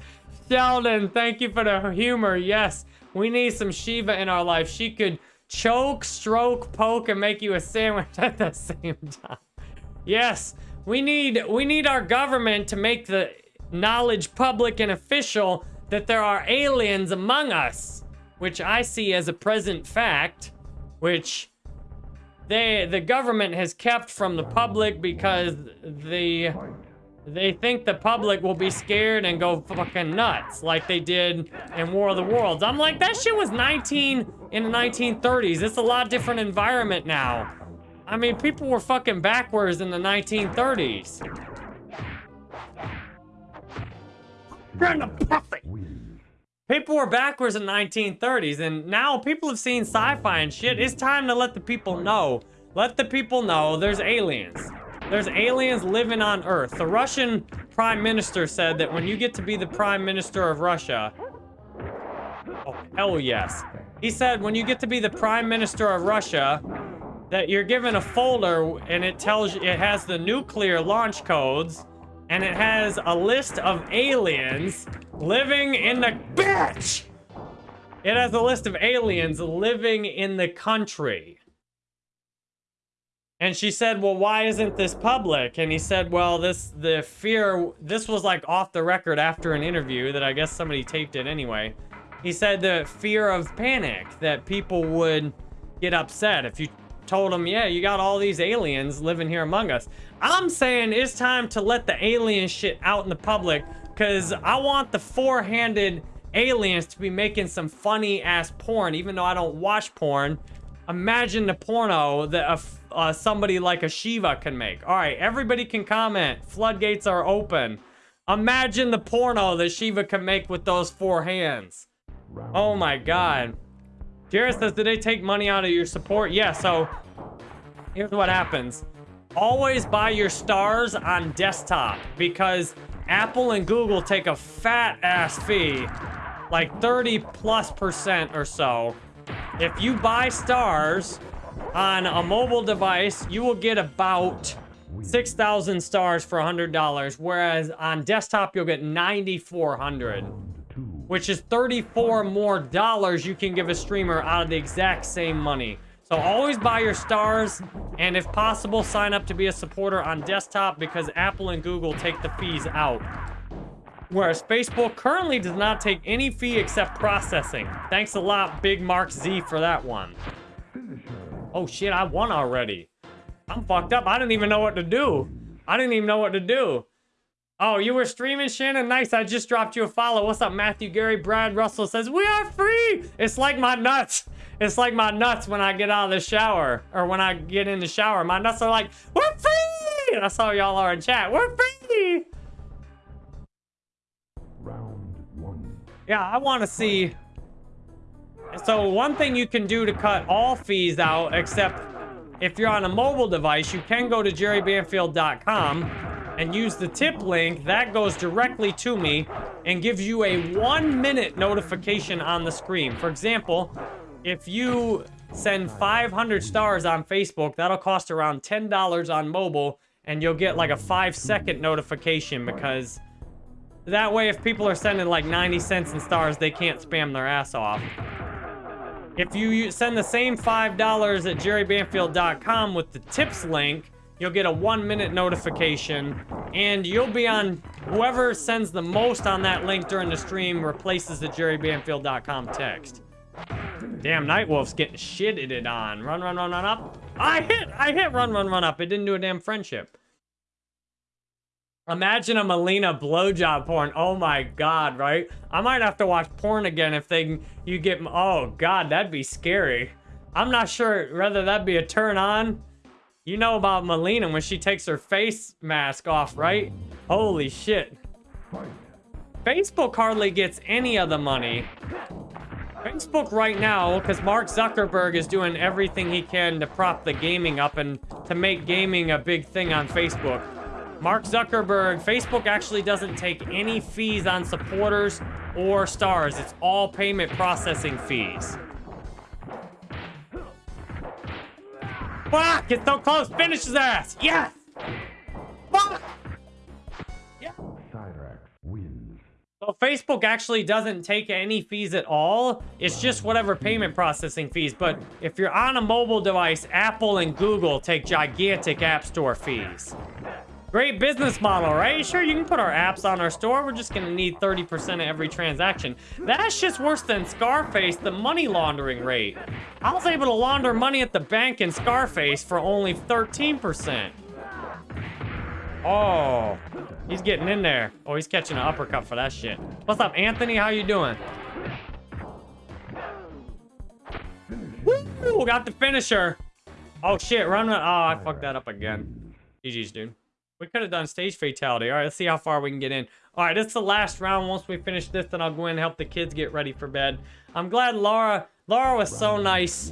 Sheldon, thank you for the humor. Yes, we need some Sheeva in our life. She could choke, stroke, poke, and make you a sandwich at the same time. Yes, we need we need our government to make the knowledge public and official that there are aliens among us, which I see as a present fact, which they the government has kept from the public because the they think the public will be scared and go fucking nuts like they did in War of the Worlds. I'm like, that shit was 19 in the 1930s. It's a lot different environment now. I mean, people were fucking backwards in the 1930s. Brenda Puffy! Wins. People were backwards in the 1930s, and now people have seen sci-fi and shit. It's time to let the people know. Let the people know there's aliens. There's aliens living on Earth. The Russian prime minister said that when you get to be the prime minister of Russia... Oh, hell yes. He said when you get to be the prime minister of Russia, that you're given a folder and it tells you, it has the nuclear launch codes, and it has a list of aliens living in the bitch. It has a list of aliens living in the country. And she said, "Well, why isn't this public?" And he said, "Well, this the fear this was like off the record after an interview that I guess somebody taped it anyway." He said the fear of panic that people would get upset if you told him, yeah, you got all these aliens living here among us. I'm saying it's time to let the alien shit out in the public because I want the four-handed aliens to be making some funny ass porn, even though I don't watch porn. Imagine the porno that a, uh, somebody like a Sheeva can make. All right, everybody can comment. Floodgates are open. Imagine the porno that Sheeva can make with those four hands. Oh my god. Jared says, did they take money out of your support? Yeah, so here's what happens. Always buy your stars on desktop because Apple and Google take a fat ass fee, like 30 plus percent or so. If you buy stars on a mobile device, you will get about 6,000 stars for $100, whereas on desktop, you'll get 9,400, which is 34 more dollars you can give a streamer out of the exact same money. So always buy your stars, and if possible, sign up to be a supporter on desktop because Apple and Google take the fees out. Whereas Facebook currently does not take any fee except processing. Thanks a lot, Big Mark Z, for that one. Oh shit, I won already. I'm fucked up. I didn't even know what to do. I didn't even know what to do. Oh, you were streaming, Shannon? Nice. I just dropped you a follow. What's up, Matthew, Gary, Brad, Russell says, We are free! It's like my nuts. It's like my nuts when I get out of the shower. Or when I get in the shower. My nuts are like, We're free! That's how y'all are in chat. We're free! Round one. Yeah, I want to see... So one thing you can do to cut all fees out, except if you're on a mobile device, you can go to jerrybanfield.com and use the tip link. That goes directly to me and gives you a one minute notification on the screen. For example, if you send 500 stars on Facebook, that'll cost around $10 on mobile and you'll get like a five second notification because that way if people are sending like 90 cents in stars, they can't spam their ass off. If you send the same $5 at jerrybanfield.com with the tips link, you'll get a one minute notification and you'll be on whoever sends the most on that link during the stream replaces the jerrybanfield.com text. Damn, Nightwolf's getting shitted on. Run, run, run, run up. I hit, I hit run, run, run up. It didn't do a damn friendship. Imagine a Mileena blowjob porn. Oh my god, right? I might have to watch porn again if they you get oh god, that'd be scary. I'm not sure whether that'd be a turn on. You know about Mileena when she takes her face mask off, right? Holy shit. Facebook hardly gets any of the money. Facebook right now, because Mark Zuckerberg is doing everything he can to prop the gaming up and to make gaming a big thing on Facebook. Mark Zuckerberg, Facebook actually doesn't take any fees on supporters or stars. It's all payment processing fees. Fuck! It's so close! Finish his ass! Yes! Fuck! Cyrax wins. So Facebook actually doesn't take any fees at all. It's just whatever payment processing fees. But if you're on a mobile device, Apple and Google take gigantic app store fees. Great business model, right? Sure, you can put our apps on our store. We're just gonna need 30% of every transaction. That's just worse than Scarface, the money laundering rate. I was able to launder money at the bank in Scarface for only 13%. Oh, he's getting in there. Oh, he's catching an uppercut for that shit. What's up, Anthony? How you doing? Woo! Got the finisher. Oh shit, run. Uh, oh, I fucked that up again. GG's, dude. We could have done stage fatality. All right, let's see how far we can get in. All right, it's the last round. Once we finish this, then I'll go in and help the kids get ready for bed. I'm glad Laura, Laura was so nice.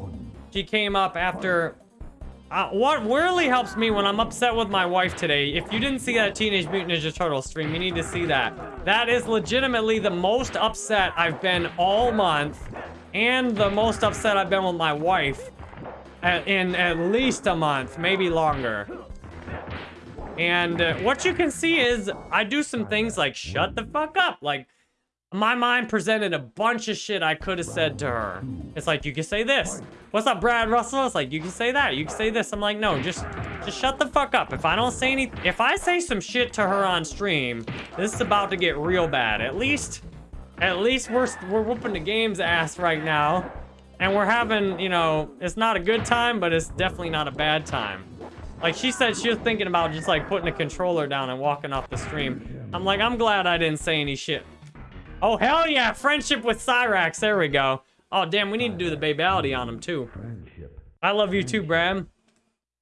She came up after... Uh, what really helps me when I'm upset with my wife today, if you didn't see that Teenage Mutant Ninja Turtle stream, you need to see that. That is legitimately the most upset I've been all month, and the most upset I've been with my wife at, in at least a month, maybe longer. And uh, what you can see is I do some things like shut the fuck up. Like my mind presented a bunch of shit I could have said to her. It's like, you can say this. What's up, Brad Russell? It's like, you can say that. You can say this. I'm like, no, just, just shut the fuck up. If I don't say any, if I say some shit to her on stream, this is about to get real bad. At least, at least we're, we're whooping the game's ass right now. and we're having, you know, it's not a good time, but it's definitely not a bad time. Like she said, she was thinking about just like putting a controller down and walking off the stream. I'm like, I'm glad I didn't say any shit. Oh, hell yeah, friendship with Cyrax. There we go. Oh, damn, we need to do the babality on him too. I love you too, Bram.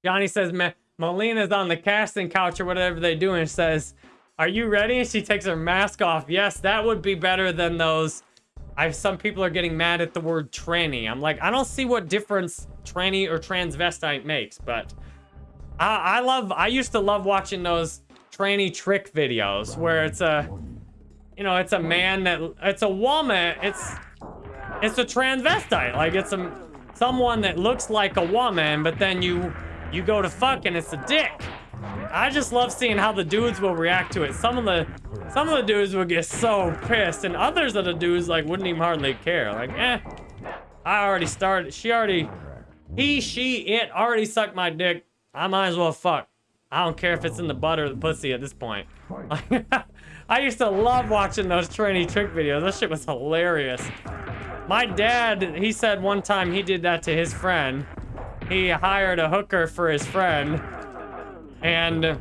Johnny says, "Ma- Mileena's on the casting couch or whatever they do and says, are you ready? And she takes her mask off. Yes, that would be better than those. I've some people are getting mad at the word tranny. I'm like, I don't see what difference tranny or transvestite makes, but I, I love, I used to love watching those tranny trick videos where it's a, you know, it's a man that, it's a woman, it's, it's a transvestite. Like it's a, someone that looks like a woman, but then you, you go to fuck and it's a dick. I just love seeing how the dudes will react to it. Some of the some of the dudes will get so pissed, and others of the dudes like wouldn't even hardly care. Like, eh, I already started. She already, he, she, it already sucked my dick. I might as well fuck. I don't care if it's in the butt or the pussy at this point. I used to love watching those tranny trick videos. That shit was hilarious. My dad, he said one time he did that to his friend. He hired a hooker for his friend and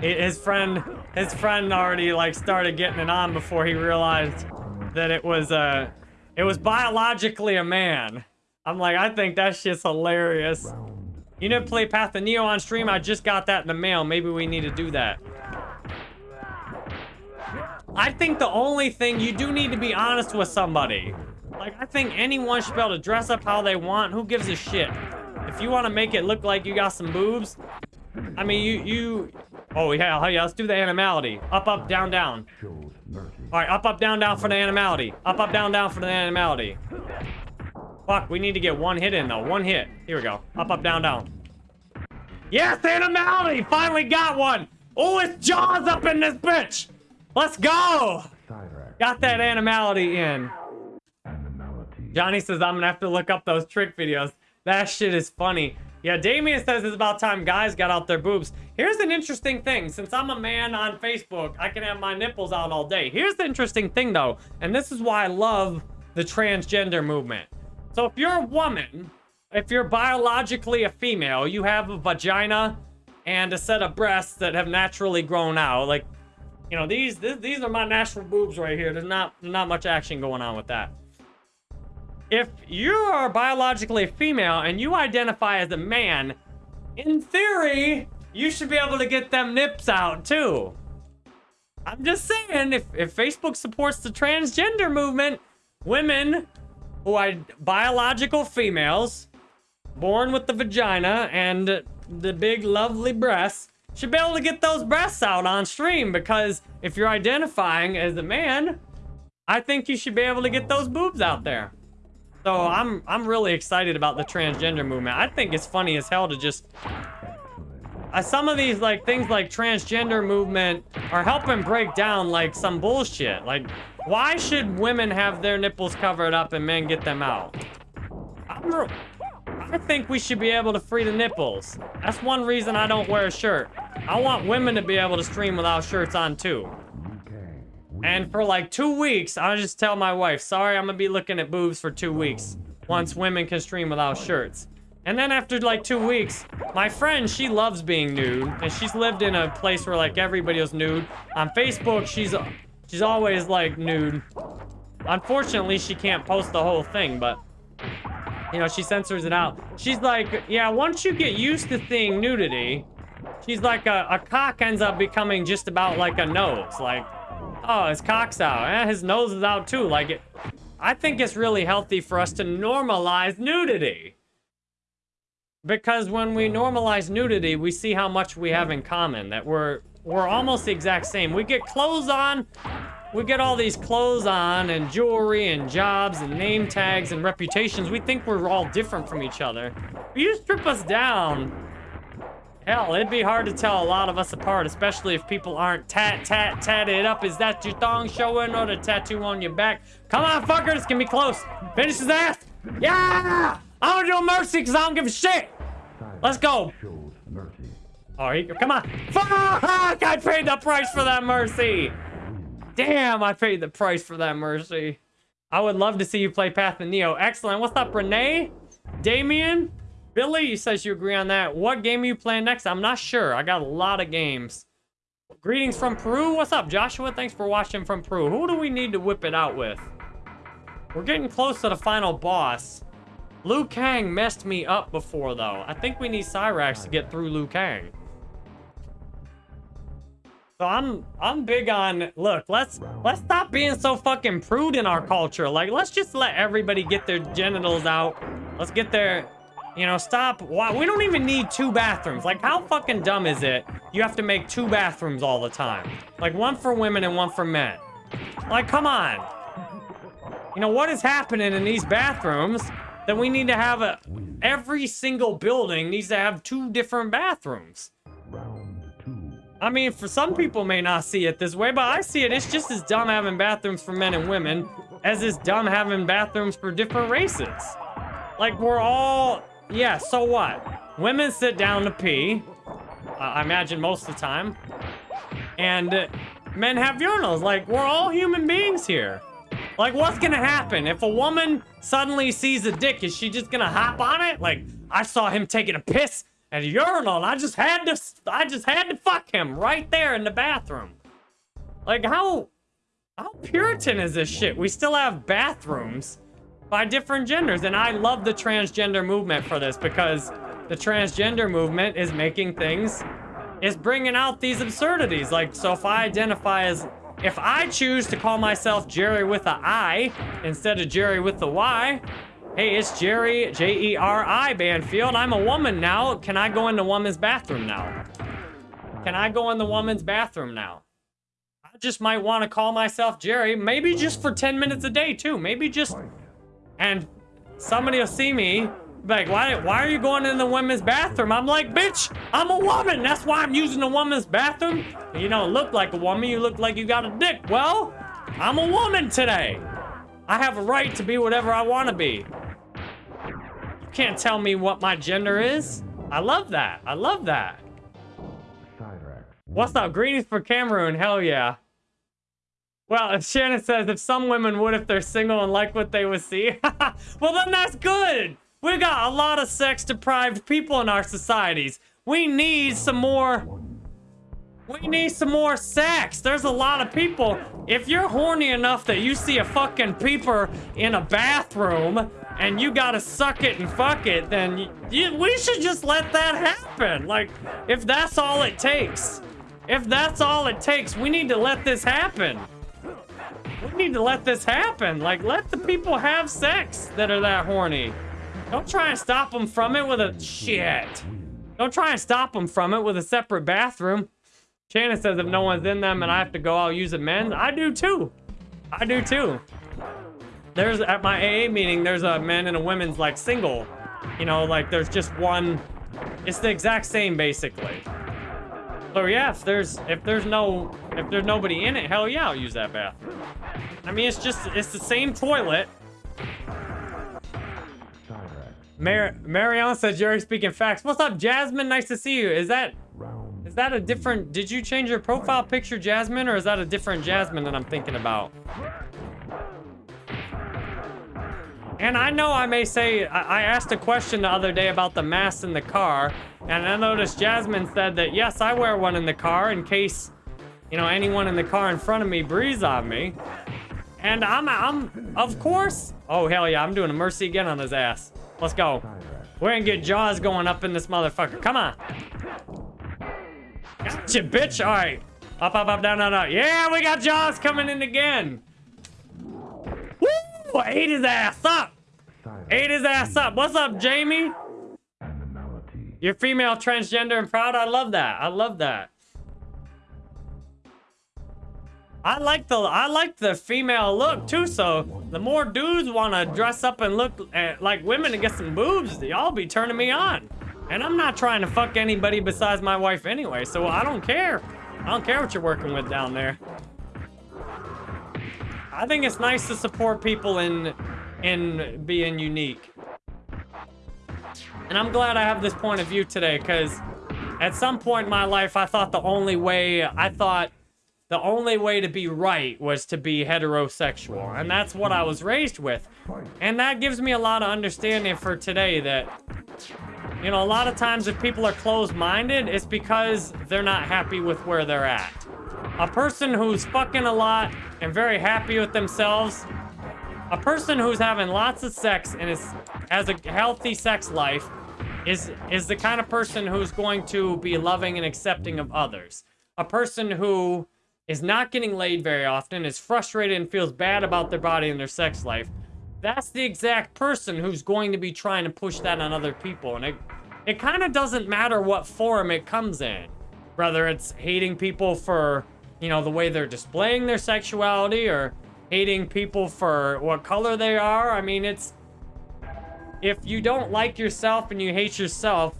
his friend his friend already like started getting it on before he realized that it was uh it was biologically a man i'm like i think that shit's hilarious you didn't play path of neo on stream i just got that in the mail maybe we need to do that i think the only thing you do need to be honest with somebody like i think anyone should be able to dress up how they want who gives a shit if you want to make it look like you got some boobs I mean, you, you... Oh, yeah, oh, yeah, let's do the animality. Up, up, down, down. All right, up, up, down, down for the animality. Up, up, down, down for the animality. Fuck, we need to get one hit in, though. One hit. Here we go. Up, up, down, down. Yes, animality! Finally got one! Oh, it's Jaws up in this bitch! Let's go! Got that animality in. Johnny says I'm gonna have to look up those trick videos. That shit is funny. Yeah, Damien says it's about time guys got out their boobs. Here's an interesting thing. Since I'm a man on Facebook, I can have my nipples out all day. Here's the interesting thing though, and this is why I love the transgender movement. So if you're a woman, if you're biologically a female, you have a vagina and a set of breasts that have naturally grown out. Like, you know, these th- these are my natural boobs right here. There's not not much action going on with that if you are biologically a female and you identify as a man, in theory, you should be able to get them nips out too. I'm just saying, if, if Facebook supports the transgender movement, women who are biological females, born with the vagina and the big lovely breasts, should be able to get those breasts out on stream because if you're identifying as a man, I think you should be able to get those boobs out there. So I'm I'm really excited about the transgender movement. I think it's funny as hell to just uh, some of these like things like transgender movement are helping break down like some bullshit. Like why should women have their nipples covered up and men get them out? I think we should be able to free the nipples. That's one reason I don't wear a shirt. I want women to be able to stream without shirts on too. Liu Kang. wins. And for like two weeks, I'll just tell my wife, sorry, I'm gonna be looking at boobs for two weeks. Once women can stream without shirts. And then after like two weeks, my friend, she loves being nude. And she's lived in a place where like everybody was nude. On Facebook, she's she's always like nude. Unfortunately, she can't post the whole thing, but you know, she censors it out. She's like, yeah, once you get used to seeing nudity, she's like a, a cock ends up becoming just about like a nose. Like, oh, his cock's out. Eh, his nose is out too. Like, it, I think it's really healthy for us to normalize nudity. Because when we normalize nudity, we see how much we have in common. That we're we're almost the exact same. We get clothes on, we get all these clothes on and jewelry and jobs and name tags and reputations. We think we're all different from each other. If you strip us down, hell, it'd be hard to tell a lot of us apart, especially if people aren't tat tat tatted up. Is that your thong showing or the tattoo on your back? Come on, fuckers, get me close. Finish his ass. Yeah! I'm gonna do mercy because I don't give a shit. Let's go. Oh, he, come on. Fuck! I paid the price for that mercy. Damn, I paid the price for that mercy. I would love to see you play Path of Neo. Excellent. What's up, Renee? Damien? Billy, says you agree on that. What game are you playing next? I'm not sure. I got a lot of games. Greetings from Peru. What's up, Joshua? Thanks for watching from Peru. Who do we need to whip it out with? We're getting close to the final boss. Liu Kang messed me up before, though. I think we need Cyrax to get through Liu Kang. So I'm I'm big on look, let's let's stop being so fucking prude in our culture. Like let's just let everybody get their genitals out. Let's get their you know, stop. Why we don't even need two bathrooms. Like how fucking dumb is it? You have to make two bathrooms all the time. Like one for women and one for men. Like come on. You know what is happening in these bathrooms that we need to have a every single building needs to have two different bathrooms. I mean, for some people may not see it this way, but I see it. It's just as dumb having bathrooms for men and women as it's dumb having bathrooms for different races. Like, we're all... Yeah, so what? Women sit down to pee. I imagine most of the time. And men have urinals. Like, we're all human beings here. Like, what's gonna happen? If a woman suddenly sees a dick, is she just gonna hop on it? Like, I saw him taking a piss at a urinal, and I just had to, I just had to fuck him right there in the bathroom. Like, how, how Puritan is this shit? We still have bathrooms by different genders, and I love the transgender movement for this because the transgender movement is making things, is bringing out these absurdities. Like, so if I identify as, if I choose to call myself Jerry with a I instead of Jerry with the Y, Hey, it's Jerry, J-E-R-I, Banfield. I'm a woman now. Can I go in the woman's bathroom now? Can I go in the woman's bathroom now? I just might want to call myself Jerry, maybe just for 10 minutes a day, too. Maybe just... And somebody will see me, like, why, why are you going in the women's bathroom? I'm like, bitch, I'm a woman. That's why I'm using the woman's bathroom. You don't look like a woman. You look like you got a dick. Well, I'm a woman today. I have a right to be whatever I want to be. Can't tell me what my gender is. I love that. I love that. What's up? Greetings for Cameroon. Hell yeah. Well, if Shannon says if some women would if they're single and like what they would see. well, then that's good. We got a lot of sex deprived people in our societies. We need some more. We need some more sex. There's a lot of people. If you're horny enough that you see a fucking peeper in a bathroom and you gotta suck it and fuck it, then you, you, we should just let that happen. Like, if that's all it takes. If that's all it takes, we need to let this happen. We need to let this happen. Like, let the people have sex that are that horny. Don't try and stop them from it with a... Shit. Don't try and stop them from it with a separate bathroom. Shannon says if no one's in them and I have to go, I'll use a men's. I do too. I do too. There's, at my AA meeting, there's a men and a women's, like, single. You know, like, there's just one... It's the exact same, basically. So yeah, if there's if there's no if there's nobody in it, hell yeah, I'll use that bathroom. I mean, it's just it's the same toilet. Mar Marion said Jerry speaking facts. What's up, Jasmine? Nice to see you. Is that is that a different? Did you change your profile picture, Jasmine, or is that a different Jasmine that I'm thinking about? And I know I may say, I, asked a question the other day about the mask in the car, and I noticed Jasmine said that, yes, I wear one in the car in case, you know, anyone in the car in front of me breathes on me. And I'm, I'm, of course, oh, hell yeah, I'm doing a mercy again on his ass. Let's go. We're gonna get jaws going up in this motherfucker. Come on. Gotcha, bitch. All right. Up, up, up, down, down, down. Yeah, we got jaws coming in again. Woo! Ate his ass up. Ate his ass up. What's up, Jamie? You're female, transgender, and proud. I love that. I love that. I like the I like the female look too. So the more dudes want to dress up and look at, like women and get some boobs, y'all be turning me on. And I'm not trying to fuck anybody besides my wife anyway. So I don't care. I don't care what you're working with down there. I think it's nice to support people in in being unique. And I'm glad I have this point of view today because at some point in my life, I thought the only way, I thought the only way to be right was to be heterosexual. And that's what I was raised with. And that gives me a lot of understanding for today that, you know, a lot of times if people are closed-minded, it's because they're not happy with where they're at. A person who's fucking a lot and very happy with themselves, a person who's having lots of sex and is has a healthy sex life is is the kind of person who's going to be loving and accepting of others. A person who is not getting laid very often, is frustrated and feels bad about their body and their sex life. That's the exact person who's going to be trying to push that on other people. And it it kind of doesn't matter what form it comes in. Whether it's hating people for, you know, the way they're displaying their sexuality or hating people for what color they are. I mean, it's if you don't like yourself and you hate yourself,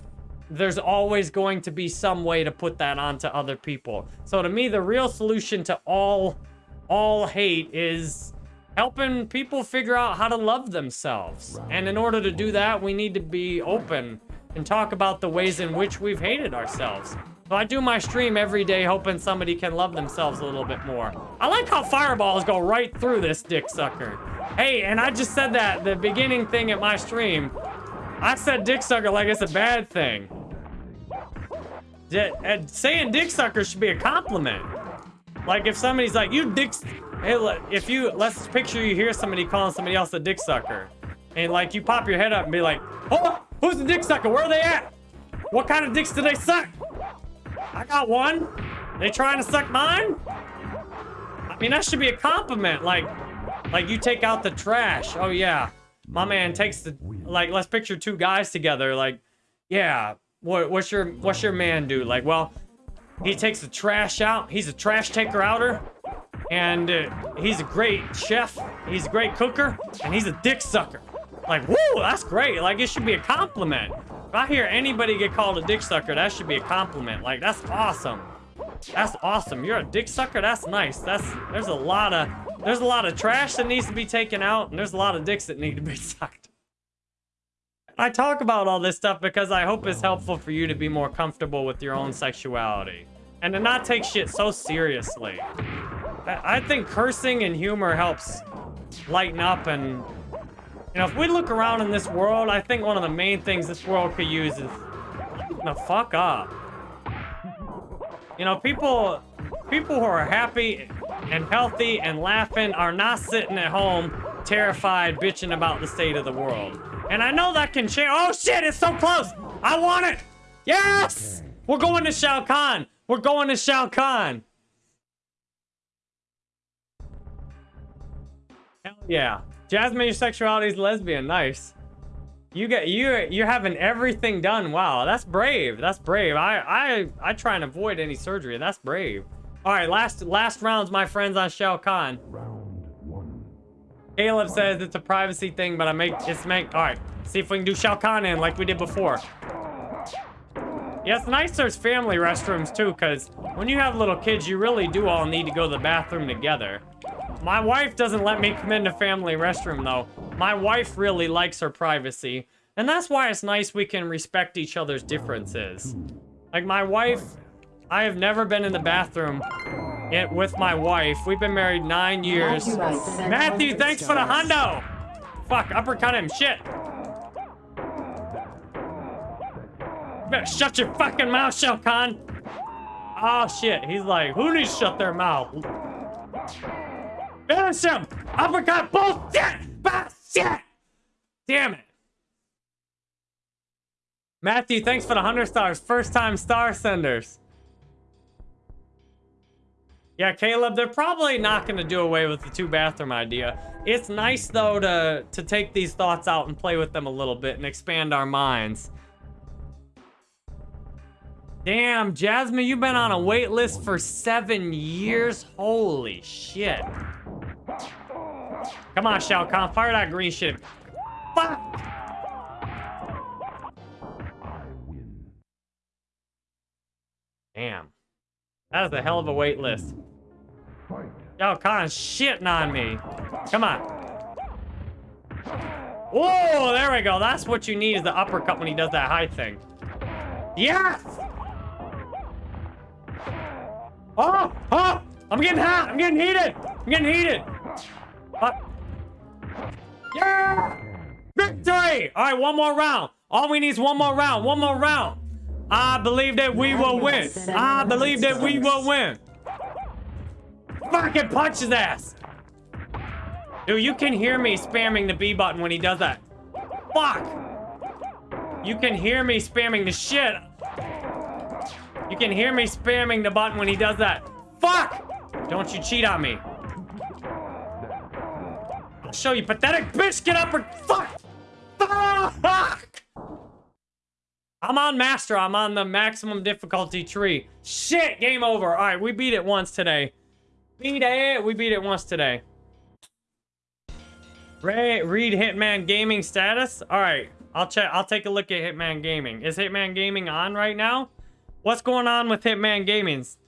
there's always going to be some way to put that onto other people. So to me, the real solution to all all hate is helping people figure out how to love themselves. And in order to do that, we need to be open and talk about the ways in which we've hated ourselves. So I do my stream every day hoping somebody can love themselves a little bit more. I like how fireballs go right through this dick sucker. Hey, and I just said that, the beginning thing at my stream. I said dick sucker like it's a bad thing. D- saying dick sucker should be a compliment. Like if somebody's like, you dick, hey, if you, let's picture you hear somebody calling somebody else a dick sucker. And like you pop your head up and be like, oh, who's the dick sucker? Where are they at? What kind of dicks do they suck? I got one. They trying to suck mine? I mean, that should be a compliment. Like, like you take out the trash. Oh yeah, my man takes the like. Let's picture two guys together. Like, yeah. What what's your what's your man do? Like, well, he takes the trash out. He's a trash taker outer, and uh, he's a great chef. He's a great cooker, and he's a dick sucker. Like, woo, that's great. Like, it should be a compliment. If I hear anybody get called a dick sucker, that should be a compliment. Like, that's awesome. That's awesome. You're a dick sucker. That's nice. That's there's a lot of there's a lot of trash that needs to be taken out, and there's a lot of dicks that need to be sucked. I talk about all this stuff because I hope it's helpful for you to be more comfortable with your own sexuality and to not take shit so seriously. I, I think cursing and humor helps lighten up and you know, if we look around in this world, I think one of the main things this world could use is the fuck up. You know, people people who are happy and healthy and laughing are not sitting at home terrified bitching about the state of the world. And I know that can change. Oh shit, it's so close. I want it. Yes! We're going to Shao Kahn. We're going to Shao Kahn. Hell yeah. Jasmine, your sexuality is lesbian. Nice. You get you you're having everything done. Wow, that's brave. That's brave. I I I try and avoid any surgery. That's brave. All right, last last rounds, my friends on Shao Kahn. Round one. Caleb says it's a privacy thing, but I make it's make. All right, see if we can do Shao Kahn in like we did before. Yeah, it's nice there's family restrooms too, because when you have little kids, you really do all need to go to the bathroom together. My wife doesn't let me come into family restroom though. My wife really likes her privacy, and that's why it's nice we can respect each other's differences. Like my wife, I have never been in the bathroom yet with my wife. We've been married nine years. Matthew Rice sent Matthew, 100 thanks for the hundo. Fuck, uppercut him. Shit. Better shut your fucking mouth, Shao Kahn. Oh shit, he's like, who needs to shut their mouth? Finish him! Uppercut bullshit! Bullshit! Damn it. Matthew, thanks for the 100 stars. First time star senders. Yeah, Caleb, they're probably not going to do away with the two bathroom idea. It's nice, though, to, to take these thoughts out and play with them a little bit and expand our minds. Damn, Jasmine, you've been on a wait list for seven years? Holy shit. Come on, Shao Kahn, fire that green shit. Fuck! Damn. That is a hell of a wait list. Shao Kahn's shitting on me. Come on. Whoa, there we go. That's what you need is the uppercut when he does that high thing. Yes! Oh, oh! I'm getting hot. I'm getting heated. I'm getting heated. Fuck. Yeah! Victory! All right, one more round. All we need is one more round. One more round. I believe that we will win. I believe that we will win. Fucking punch his ass. Dude, you can hear me spamming the B button when he does that. Fuck. You can hear me spamming the shit. You can hear me spamming the button when he does that. Fuck! Don't you cheat on me. I'll show you, pathetic bitch. Get up or fuck! Fuck! I'm on master. I'm on the maximum difficulty tree. Shit, game over. All right, we beat it once today. Beat it. We beat it once today. Ray, read Hitman Gaming status. All right, I'll check. I'll take a look at Hitman Gaming. Is Hitman Gaming on right now? What's going on with Hitman Gaming's